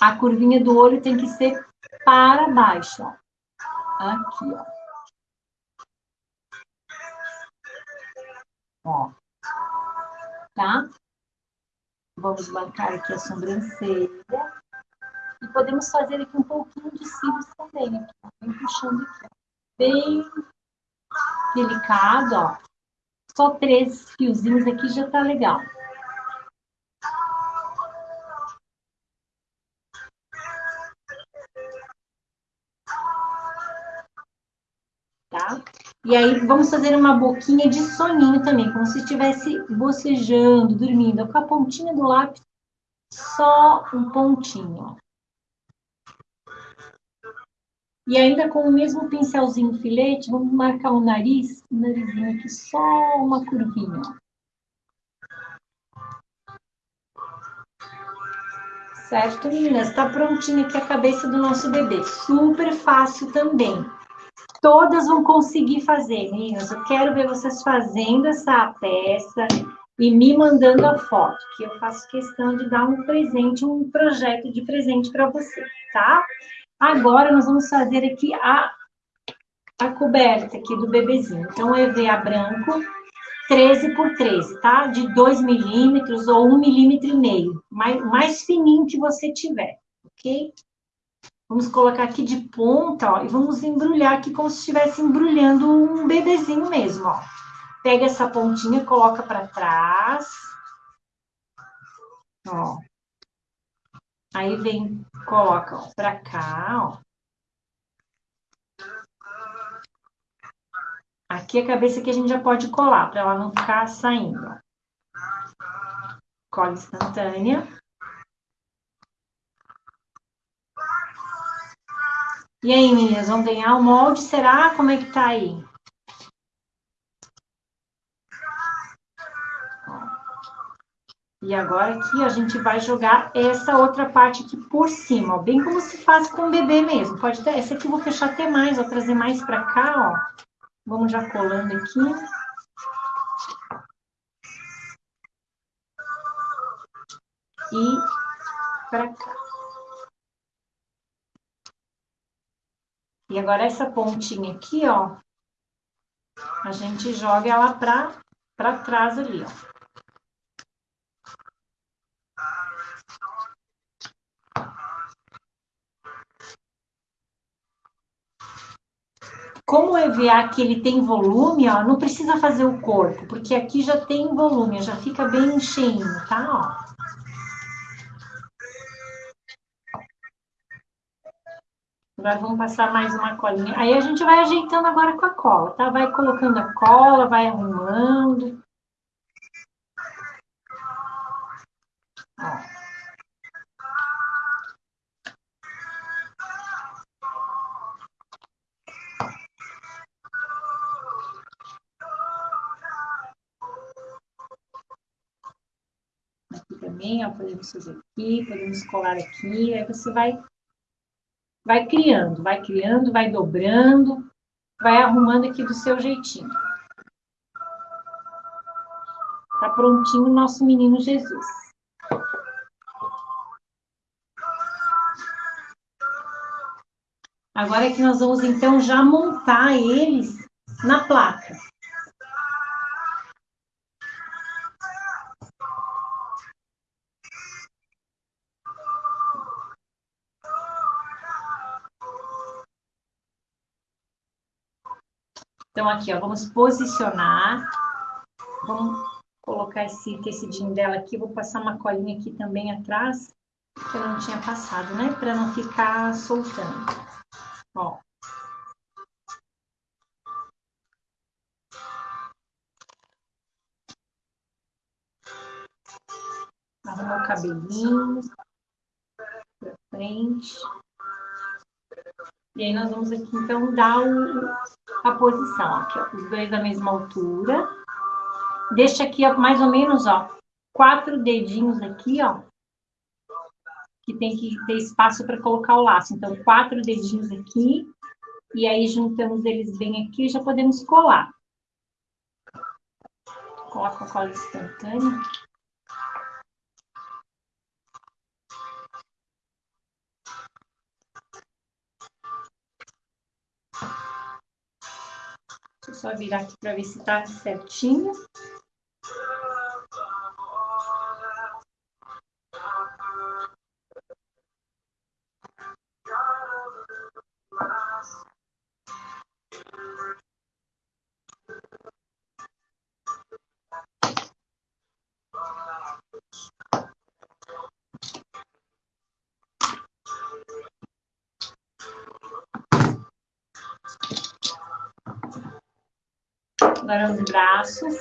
a curvinha do olho tem que ser para baixo, ó. Aqui, ó. Ó. Tá? Vamos marcar aqui a sobrancelha. E podemos fazer aqui um pouquinho de cílios também, aqui, ó. Vem puxando aqui, ó. Bem delicado, ó. Só três fiozinhos aqui já tá legal. Tá? E aí, vamos fazer uma boquinha de soninho também, como se estivesse bocejando, dormindo, com a pontinha do lápis, só um pontinho, ó. E ainda com o mesmo pincelzinho filete, vamos marcar o nariz, o narizinho aqui, só uma curvinha. Certo, meninas? Está prontinha aqui a cabeça do nosso bebê. Super fácil também. Todas vão conseguir fazer, meninas. Eu quero ver vocês fazendo essa peça e me mandando a foto, que eu faço questão de dar um presente, um projeto de presente para você, tá? Agora, nós vamos fazer aqui a, a coberta aqui do bebezinho. Então, EVA branco, 13 por 13, tá? De 2 milímetros ou 1 milímetro e meio. Mais, mais fininho que você tiver, ok? Vamos colocar aqui de ponta, ó, e vamos embrulhar aqui como se estivesse embrulhando um bebezinho mesmo, ó. Pega essa pontinha, coloca para trás. Ó. Aí vem, coloca ó, pra cá, ó. Aqui a cabeça que a gente já pode colar, para ela não ficar saindo. Cola instantânea. E aí, meninas, vão ganhar o molde? Será? Como é que tá aí? E agora aqui a gente vai jogar essa outra parte aqui por cima, ó, bem como se faz com o bebê mesmo. Pode ter, essa aqui eu vou fechar até mais, vou trazer mais para cá, ó. Vamos já colando aqui. E para cá. E agora essa pontinha aqui, ó, a gente joga ela para trás ali, ó. Como o EVA aqui ele tem volume, ó, não precisa fazer o corpo, porque aqui já tem volume, já fica bem cheinho, tá? Ó. Agora vamos passar mais uma colinha. Aí a gente vai ajeitando agora com a cola, tá? Vai colocando a cola, vai arrumando. Também, podemos fazer aqui, podemos colar aqui, aí você vai vai criando, vai criando, vai dobrando, vai arrumando aqui do seu jeitinho. Tá prontinho o nosso menino Jesus. Agora é que nós vamos, então, já montar eles na placa. Então, aqui, ó, vamos posicionar. Vamos colocar esse tecidinho dela aqui. Vou passar uma colinha aqui também atrás, que eu não tinha passado, né? Para não ficar soltando. Ó. Arrumar o cabelinho pra frente. E aí nós vamos aqui, então, dar o, a posição. Aqui, ó, os dois da mesma altura. Deixa aqui, ó, mais ou menos, ó, quatro dedinhos aqui, ó. Que tem que ter espaço para colocar o laço. Então, quatro dedinhos aqui. E aí, juntamos eles bem aqui e já podemos colar. Coloca a cola instantânea. Só virar aqui para ver se tá certinho. Agora os braços.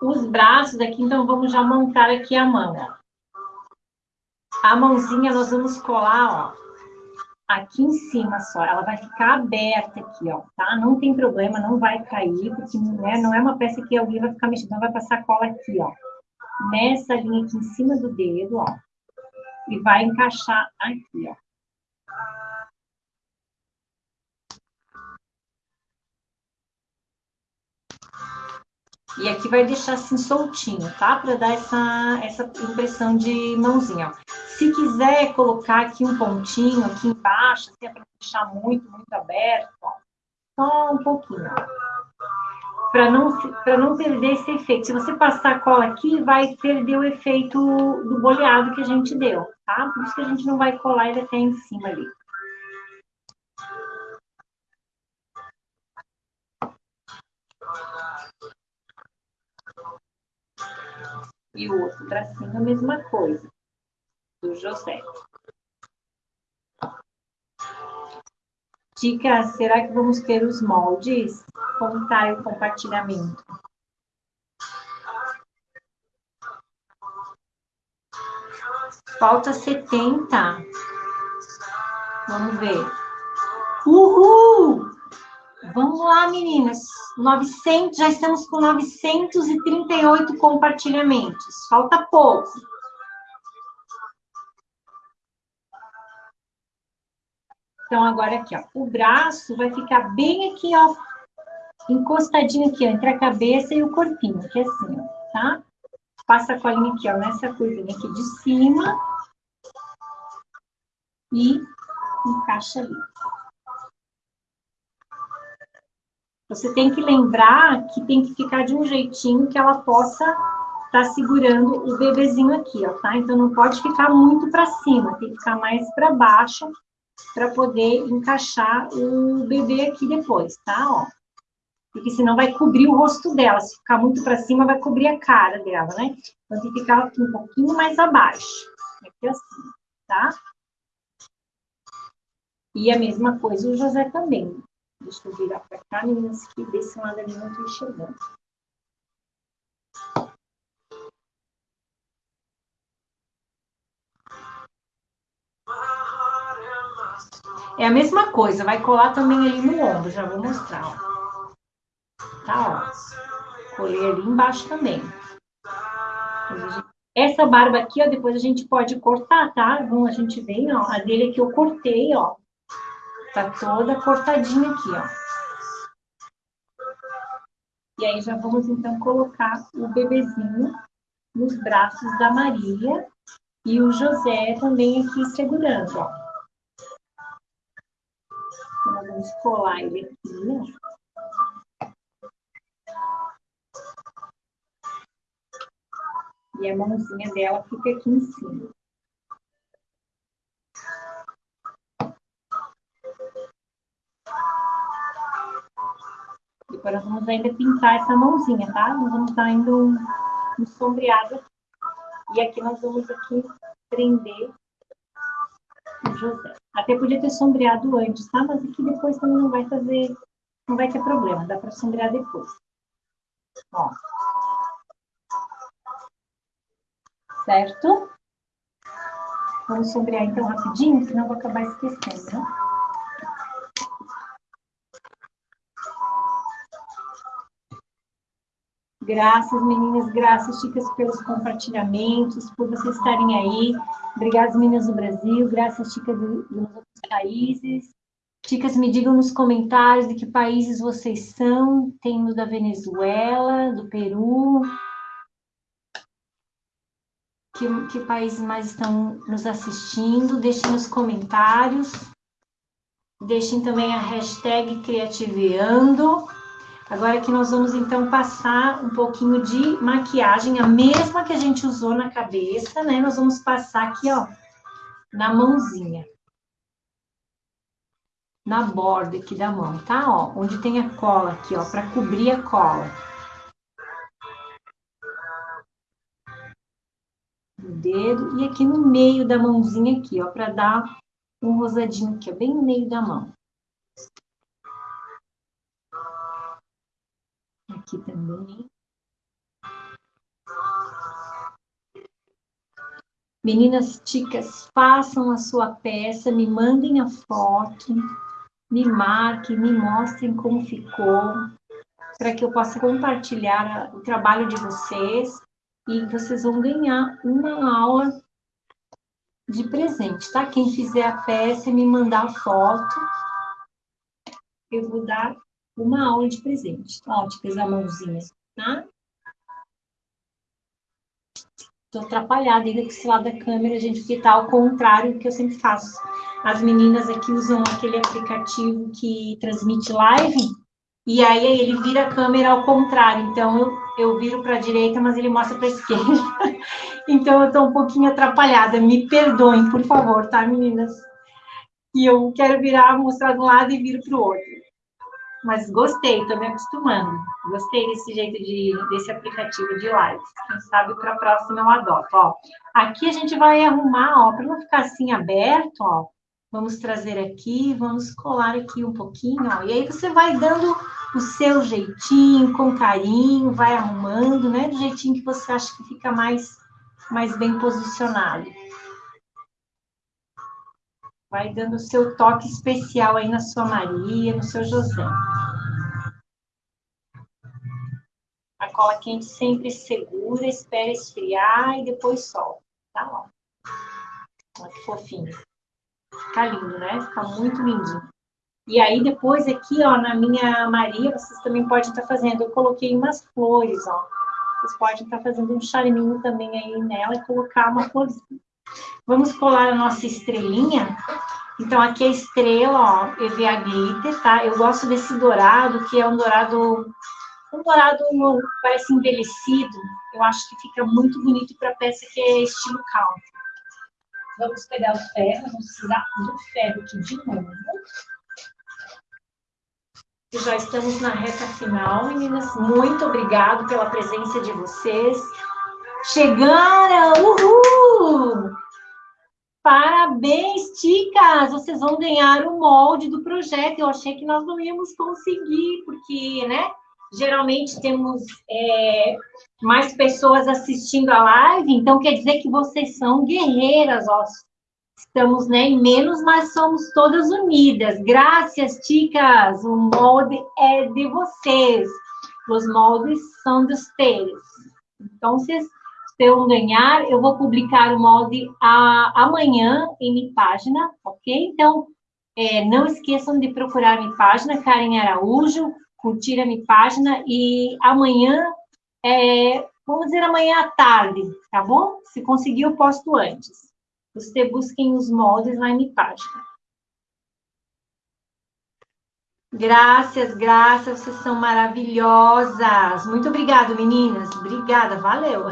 Os braços aqui, então vamos já montar aqui a mão. A mãozinha nós vamos colar, ó, aqui em cima só. Ela vai ficar aberta aqui, ó, tá? Não tem problema, não vai cair, porque né, não é uma peça que alguém vai ficar mexendo. Então, vai passar cola aqui, ó. Nessa linha aqui em cima do dedo, ó. E vai encaixar aqui, ó. E aqui vai deixar assim soltinho, tá? Para dar essa, essa impressão de mãozinha. Se quiser colocar aqui um pontinho aqui embaixo, assim, é para deixar muito, muito aberto, ó. Só um pouquinho, Para não, não perder esse efeito. Se você passar cola aqui, vai perder o efeito do boleado que a gente deu, tá? Por isso que a gente não vai colar ele até em cima ali. E o outro tracinho, a mesma coisa, do José. Tica, será que vamos ter os moldes? Está o compartilhamento? Falta 70. Vamos ver. Uhul! Vamos lá, meninas. 900, já estamos com 938 compartilhamentos. Falta pouco. Então, agora aqui, ó. O braço vai ficar bem aqui, ó. Encostadinho aqui, ó, entre a cabeça e o corpinho, que é assim, ó, tá? Passa a colinha aqui, ó, nessa curvinha aqui de cima. E encaixa ali. Você tem que lembrar que tem que ficar de um jeitinho que ela possa estar tá segurando o bebezinho aqui, ó, tá? Então, não pode ficar muito para cima, tem que ficar mais para baixo para poder encaixar o bebê aqui depois, tá? Ó. Porque senão vai cobrir o rosto dela. Se ficar muito para cima, vai cobrir a cara dela, né? Então, tem que ficar aqui um pouquinho mais abaixo. Aqui assim, tá? E a mesma coisa o José também. Deixa eu virar para cá, meninas, que desse lado ali não estou enxergando. É a mesma coisa, vai colar também ali no ombro, já vou mostrar, ó. Tá, ó. Colei ali embaixo também. Essa barba aqui, ó, depois a gente pode cortar, tá? Vamos, a gente vem, ó, a dele aqui eu cortei, ó. Tá toda cortadinha aqui, ó. E aí já vamos, então, colocar o bebezinho nos braços da Maria e o José também aqui segurando, ó. Então, vamos colar ele aqui, ó. E a mãozinha dela fica aqui em cima. Depois nós vamos ainda pintar essa mãozinha, tá? Nós vamos estar indo um, sombreado aqui. E aqui nós vamos aqui prender o José. Até podia ter sombreado antes, tá? Mas aqui depois também não vai fazer, não vai ter problema. Dá para sombrear depois. Ó. Certo? Vamos sombrear então rapidinho, senão eu vou acabar esquecendo, né? Graças, meninas, graças, chicas, pelos compartilhamentos, por vocês estarem aí. Obrigada, meninas do Brasil, graças, chicas dos outros países. Chicas, me digam nos comentários de que países vocês são. Temos da Venezuela, do Peru. Que, que países mais estão nos assistindo? Deixem nos comentários. Deixem também a hashtag Criativeando. Agora que nós vamos, então, passar um pouquinho de maquiagem, a mesma que a gente usou na cabeça, né? Nós vamos passar aqui, ó, na mãozinha. Na borda aqui da mão, tá? Ó, onde tem a cola aqui, ó, para cobrir a cola. No dedo e aqui no meio da mãozinha aqui, ó, para dar um rosadinho aqui, ó, bem no meio da mão. Aqui também. Meninas ticas, façam a sua peça, me mandem a foto, me marquem, me mostrem como ficou, para que eu possa compartilhar o trabalho de vocês e vocês vão ganhar uma aula de presente, tá? Quem fizer a peça e me mandar a foto, eu vou dar uma aula de presente. Óticas a mãozinha, tá? Estou atrapalhada ainda com esse lado da câmera, gente, porque tá ao contrário do que eu sempre faço. As meninas aqui usam aquele aplicativo que transmite live, e aí ele vira a câmera ao contrário. Então, eu, eu viro para a direita, mas ele mostra para a [LAUGHS] esquerda. então, eu estou um pouquinho atrapalhada. Me perdoem, por favor, tá, meninas? E eu quero virar, mostrar de um lado e viro para o outro mas gostei, estou me acostumando. Gostei desse jeito de desse aplicativo de lives. Quem sabe para a próxima eu adoto. Ó, aqui a gente vai arrumar, para não ficar assim aberto, ó. Vamos trazer aqui, vamos colar aqui um pouquinho, ó. E aí você vai dando o seu jeitinho, com carinho, vai arrumando, né? Do jeitinho que você acha que fica mais, mais bem posicionado. Vai dando o seu toque especial aí na sua Maria, no seu José. A cola quente sempre segura, espera esfriar e depois solta, tá? Ó. Olha que fofinho. Fica lindo, né? Fica muito lindinho. E aí, depois aqui, ó, na minha Maria, vocês também podem estar fazendo. Eu coloquei umas flores, ó. Vocês podem estar fazendo um charminho também aí nela e colocar uma florzinha. Vamos colar a nossa estrelinha. Então, aqui a estrela, ó, EVA Glitter, tá? Eu gosto desse dourado, que é um dourado... Um dourado parece envelhecido. Eu acho que fica muito bonito para peça que é estilo country. Vamos pegar o ferro, vamos precisar do ferro aqui de novo. Já estamos na reta final, meninas. Muito obrigado pela presença de vocês. Chegaram! Uhul! Parabéns, ticas! Vocês vão ganhar o molde do projeto. Eu achei que nós não íamos conseguir, porque, né? Geralmente temos é, mais pessoas assistindo a live, então quer dizer que vocês são guerreiras, ó. Estamos né, em menos, mas somos todas unidas. Graças, chicas. O molde é de vocês. Os moldes são de vocês. Então, vocês vão ganhar. Eu vou publicar o molde a, amanhã em minha página, ok? Então, é, não esqueçam de procurar minha página, Karen Araújo, curtir a minha página e amanhã é, vamos dizer amanhã à tarde, tá bom? Se conseguir, eu posto antes. Você busquem os moldes lá em página. Graças, graças, vocês são maravilhosas. Muito obrigada, meninas. Obrigada, valeu.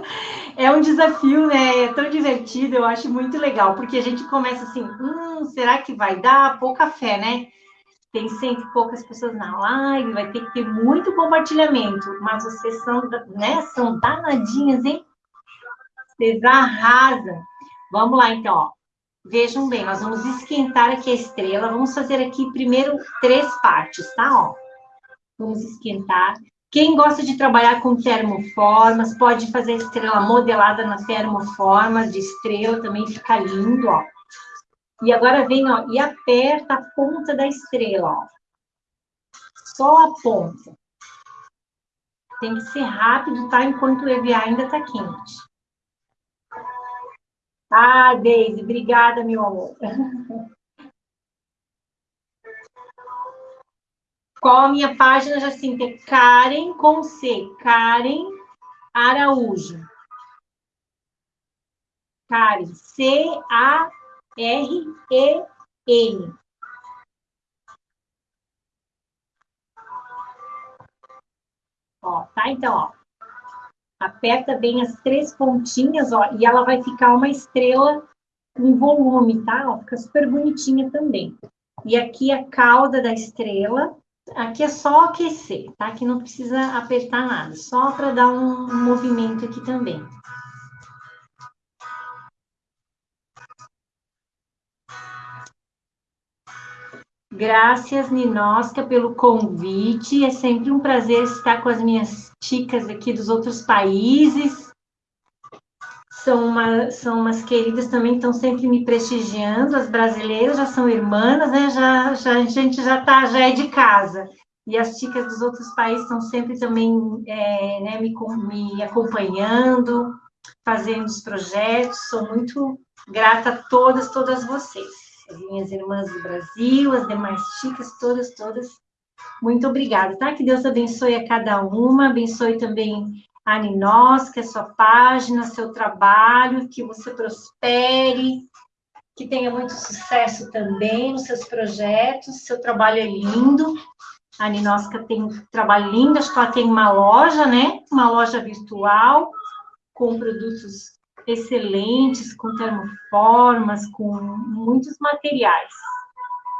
[LAUGHS] é um desafio, né? É tão divertido, eu acho muito legal, porque a gente começa assim, hum, será que vai dar? Pouca fé, né? tem sempre poucas pessoas na live, vai ter que ter muito compartilhamento, mas vocês são, né, são danadinhas, hein? Vocês arrasam. Vamos lá, então, ó. Vejam bem, nós vamos esquentar aqui a estrela, vamos fazer aqui primeiro três partes, tá? Ó. Vamos esquentar. Quem gosta de trabalhar com termoformas, pode fazer a estrela modelada na termoforma de estrela, também fica lindo, ó. E agora vem, ó, e aperta a ponta da estrela, ó. Só a ponta. Tem que ser rápido, tá? Enquanto o EVA ainda tá quente. Ah, Deise, obrigada, meu amor. Qual a minha página, Jacinta? É Karen com C. Karen Araújo. Karen, C-A R-E-N. Ó, tá? Então, ó. Aperta bem as três pontinhas, ó, e ela vai ficar uma estrela com volume, tá? Ó, fica super bonitinha também. E aqui a cauda da estrela, aqui é só aquecer, tá? Aqui não precisa apertar nada, só para dar um movimento aqui também. Graças, Ninosca, pelo convite. É sempre um prazer estar com as minhas chicas aqui dos outros países. São, uma, são umas queridas também, estão sempre me prestigiando. As brasileiras já são irmãs, né? Já, já, a gente já, tá, já é de casa. E as chicas dos outros países estão sempre também é, né, me, me acompanhando, fazendo os projetos. Sou muito grata a todas, todas vocês as minhas irmãs do Brasil, as demais chicas, todas, todas. Muito obrigada, tá? Que Deus abençoe a cada uma, abençoe também a Ninós, que é sua página, seu trabalho, que você prospere, que tenha muito sucesso também nos seus projetos, seu trabalho é lindo. A Ninosca tem um trabalho lindo, acho que ela tem uma loja, né? Uma loja virtual com produtos excelentes, com termoformas, com muitos materiais.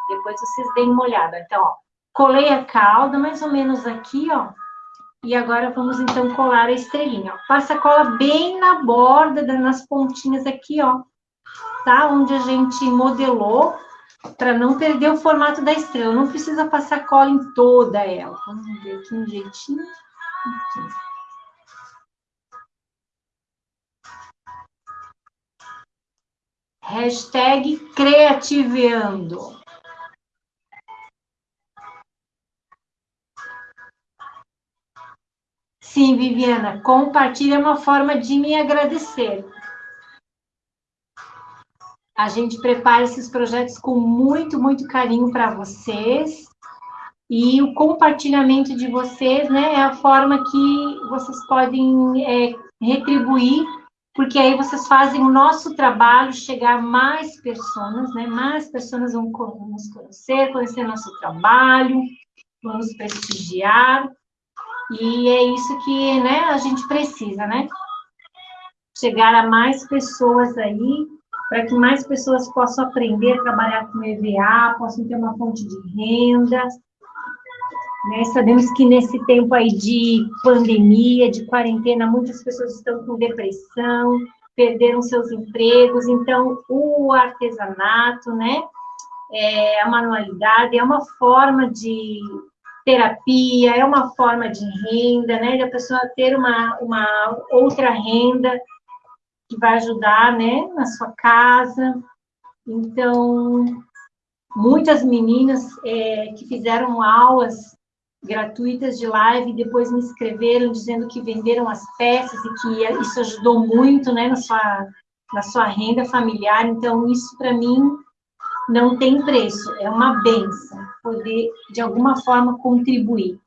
Depois vocês deem uma olhada. Então, ó, colei a cauda mais ou menos aqui, ó. E agora vamos, então, colar a estrelinha. Ó. Passa cola bem na borda, nas pontinhas aqui, ó. tá? Onde a gente modelou para não perder o formato da estrela. Não precisa passar cola em toda ela. Vamos ver aqui um jeitinho. Aqui. Hashtag Creativeando. Sim, Viviana, compartilha é uma forma de me agradecer. A gente prepara esses projetos com muito, muito carinho para vocês. E o compartilhamento de vocês, né, é a forma que vocês podem é, retribuir, porque aí vocês fazem o nosso trabalho chegar a mais pessoas, né, mais pessoas vão nos conhecer, conhecer nosso trabalho, vão nos prestigiar. E é isso que né, a gente precisa, né? Chegar a mais pessoas aí, para que mais pessoas possam aprender a trabalhar com EVA, possam ter uma fonte de renda. Né? Sabemos que nesse tempo aí de pandemia, de quarentena, muitas pessoas estão com depressão, perderam seus empregos, então o artesanato, né? É, a manualidade é uma forma de terapia, é uma forma de renda, né? Da pessoa ter uma, uma outra renda que vai ajudar, né? Na sua casa. Então, muitas meninas é, que fizeram aulas gratuitas de live, depois me escreveram dizendo que venderam as peças e que isso ajudou muito, né? Na sua, na sua renda familiar. Então, isso para mim não tem preço, é uma benção poder, de alguma forma, contribuir.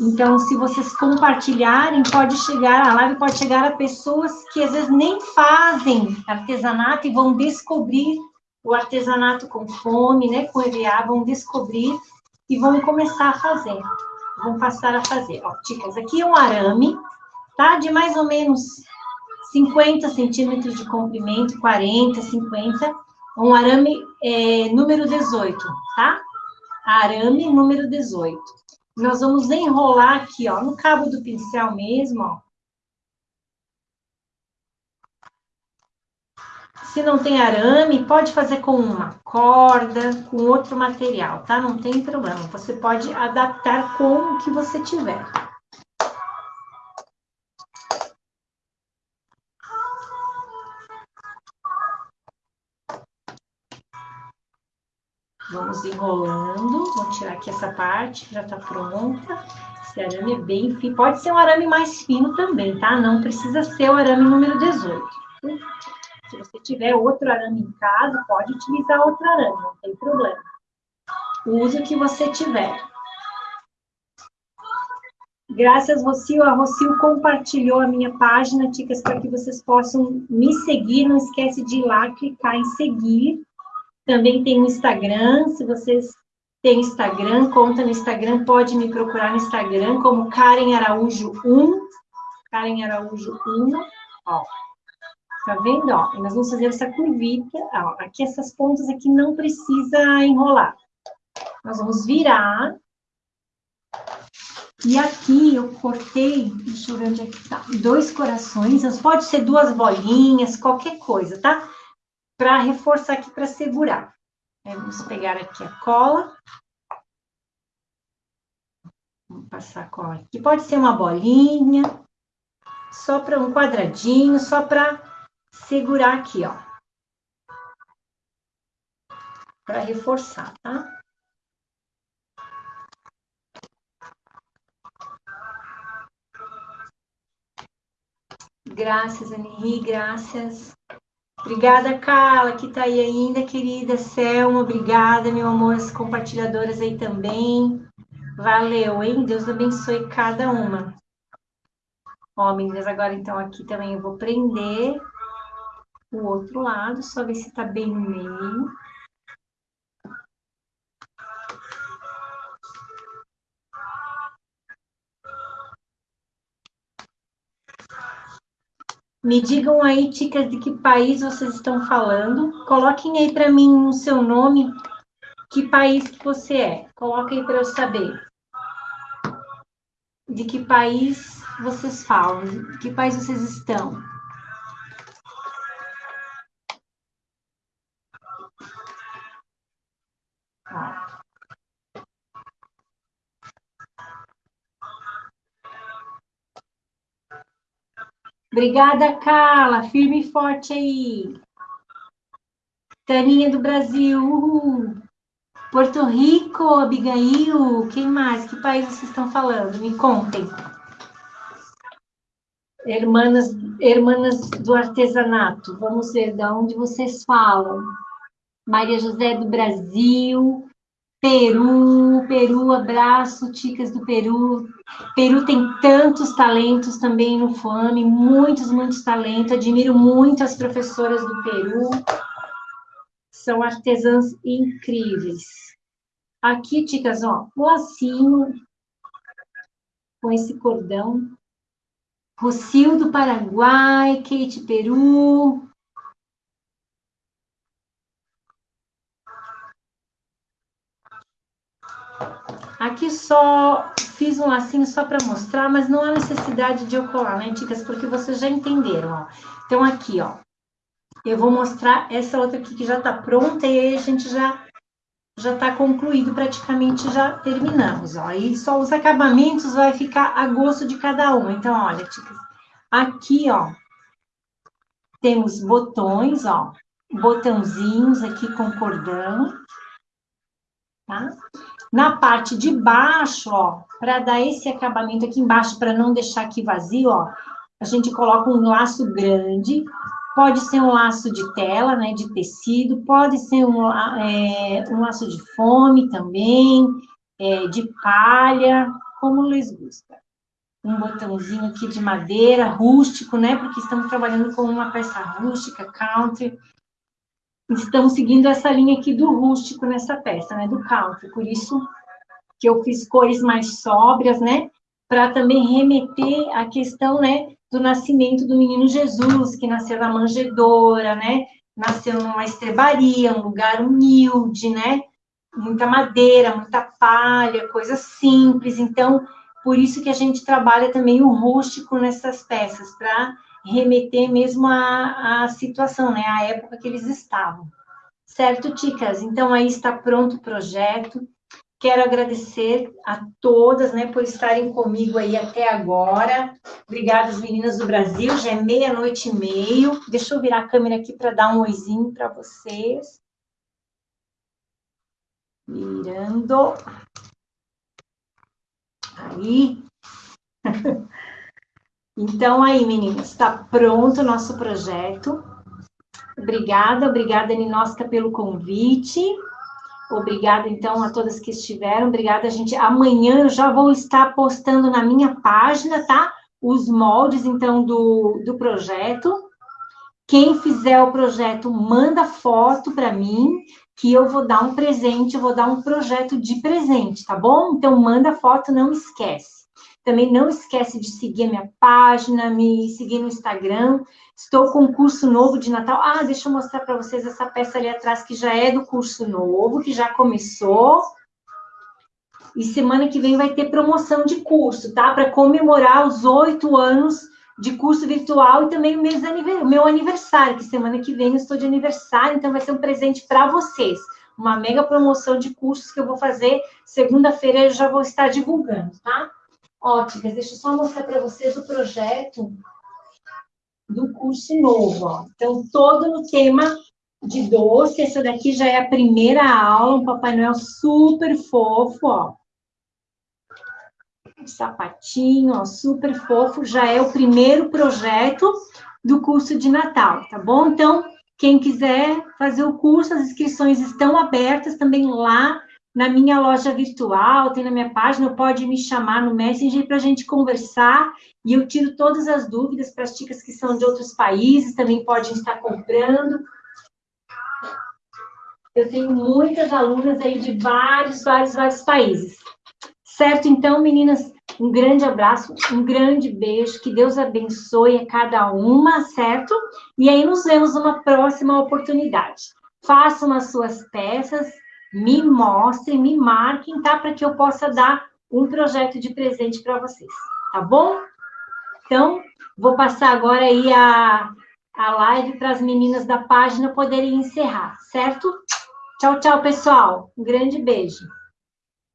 Então, se vocês compartilharem, pode chegar, a live pode chegar a pessoas que às vezes nem fazem artesanato e vão descobrir o artesanato com fome, né, com EVA, vão descobrir e vão começar a fazer, vão passar a fazer. Ó, chicas, aqui é um arame, tá, de mais ou menos 50 centímetros de comprimento, 40, 50, um arame é, número 18, tá? Arame número 18. Nós vamos enrolar aqui, ó, no cabo do pincel mesmo, ó. Se não tem arame, pode fazer com uma corda, com outro material, tá? Não tem problema. Você pode adaptar com o que você tiver. Vamos enrolando. Vou tirar aqui essa parte, já tá pronta. Esse arame é bem fino. Pode ser um arame mais fino também, tá? Não precisa ser o arame número 18. Se você tiver outro arame em casa, pode utilizar outro arame, não tem problema. Use o que você tiver. Graças, Rocio. A Rocio compartilhou a minha página, Ticas, para que vocês possam me seguir. Não esquece de ir lá, clicar em seguir também tem o Instagram, se vocês têm Instagram, conta no Instagram, pode me procurar no Instagram como Karen Araújo 1, Karen Araújo 1, ó. Tá vendo, ó? nós vamos fazer essa curvita, ó. Aqui essas pontas aqui não precisa enrolar. Nós vamos virar. E aqui eu cortei, deixa eu ver onde é que tá, dois corações, pode ser duas bolinhas, qualquer coisa, tá? para reforçar aqui, para segurar. Aí, vamos pegar aqui a cola. Vamos passar a cola aqui. Pode ser uma bolinha, só para um quadradinho, só para segurar aqui, ó. Para reforçar, tá? Graças, Henri, graças. Obrigada, Carla, que está aí ainda, querida. Selma, obrigada, meu amor, as compartilhadoras aí também. Valeu, hein? Deus abençoe cada uma. Ó, meninas, agora então aqui também eu vou prender o outro lado, só ver se tá bem no meio. Me digam aí, ticas, de que país vocês estão falando. Coloquem aí para mim o seu nome, que país que você é. Coloquem para eu saber. De que país vocês falam, de que país vocês estão. Obrigada, Carla. Firme e forte aí. Taninha do Brasil, uhul. Porto Rico, Abigail, quem mais? Que país vocês estão falando? Me contem. Hermanas, hermanas do artesanato, vamos ver de onde vocês falam. Maria José do Brasil. Peru, Peru, abraço, ticas do Peru. Peru tem tantos talentos também no FAME, muitos, muitos talentos. Admiro muito as professoras do Peru. São artesãs incríveis. Aqui, ticas, ó, lacinho com esse cordão. Rocio do Paraguai, Kate Peru, Aqui só fiz um lacinho só para mostrar, mas não há necessidade de eu colar, né, dicas? Porque vocês já entenderam, ó. Então, aqui, ó, eu vou mostrar essa outra aqui que já tá pronta e aí a gente já já tá concluído, praticamente já terminamos, ó. Aí só os acabamentos vai ficar a gosto de cada uma. Então, olha, dicas. Aqui, ó, temos botões, ó, botãozinhos aqui com cordão, tá? Na parte de baixo, ó, para dar esse acabamento aqui embaixo, para não deixar aqui vazio, ó, a gente coloca um laço grande, pode ser um laço de tela, né, de tecido, pode ser um, é, um laço de fome também, é, de palha, como lhes gusta. Um botãozinho aqui de madeira, rústico, né, porque estamos trabalhando com uma peça rústica, country, estão seguindo essa linha aqui do rústico nessa peça, né, do country, por isso que eu fiz cores mais sóbrias, né, para também remeter à questão, né, do nascimento do menino Jesus, que nasceu na manjedoura, né, nasceu numa estrebaria, um lugar humilde, né, muita madeira, muita palha, coisas simples, então, por isso que a gente trabalha também o rústico nessas peças, para remeter mesmo à, à situação, né, à época que eles estavam. Certo, Ticas? Então, aí está pronto o projeto. Quero agradecer a todas, né, por estarem comigo aí até agora. Obrigada, meninas do Brasil. Já é meia-noite e meio. Deixa eu virar a câmera aqui para dar um oizinho para vocês. Virando. Aí. [LAUGHS] Então, aí, meninas, está pronto o nosso projeto. Obrigada, obrigada, Ninosca, pelo convite. Obrigada, então, a todas que estiveram. Obrigada, gente. Amanhã eu já vou estar postando na minha página, tá? Os moldes, então, do, do projeto. Quem fizer o projeto, manda foto para mim, que eu vou dar um presente, eu vou dar um projeto de presente, tá bom? Então, manda foto, não esquece. Também não esquece de seguir a minha página, me seguir no Instagram. Estou com um curso novo de Natal. Ah, deixa eu mostrar para vocês essa peça ali atrás, que já é do curso novo, que já começou. E semana que vem vai ter promoção de curso, tá? Para comemorar os oito anos de curso virtual e também o meu aniversário, que semana que vem eu estou de aniversário, então vai ser um presente para vocês. Uma mega promoção de cursos que eu vou fazer. Segunda-feira eu já vou estar divulgando, tá? Óticas. Deixa eu só mostrar para vocês o projeto do curso novo. Ó. Então, todo no tema de doce. Essa daqui já é a primeira aula, um Papai Noel super fofo, ó. Um sapatinho, ó, super fofo. Já é o primeiro projeto do curso de Natal, tá bom? Então, quem quiser fazer o curso, as inscrições estão abertas também lá na minha loja virtual, tem na minha página, pode me chamar no Messenger para a gente conversar e eu tiro todas as dúvidas para as chicas que são de outros países, também podem estar comprando. Eu tenho muitas alunas aí de vários, vários, vários países. Certo? Então, meninas, um grande abraço, um grande beijo, que Deus abençoe a cada uma, certo? E aí nos vemos numa próxima oportunidade. Façam as suas peças, me mostrem, me marquem, tá? Para que eu possa dar um projeto de presente para vocês, tá bom? Então, vou passar agora aí a, a live para as meninas da página poderem encerrar, certo? Tchau, tchau, pessoal. Um grande beijo.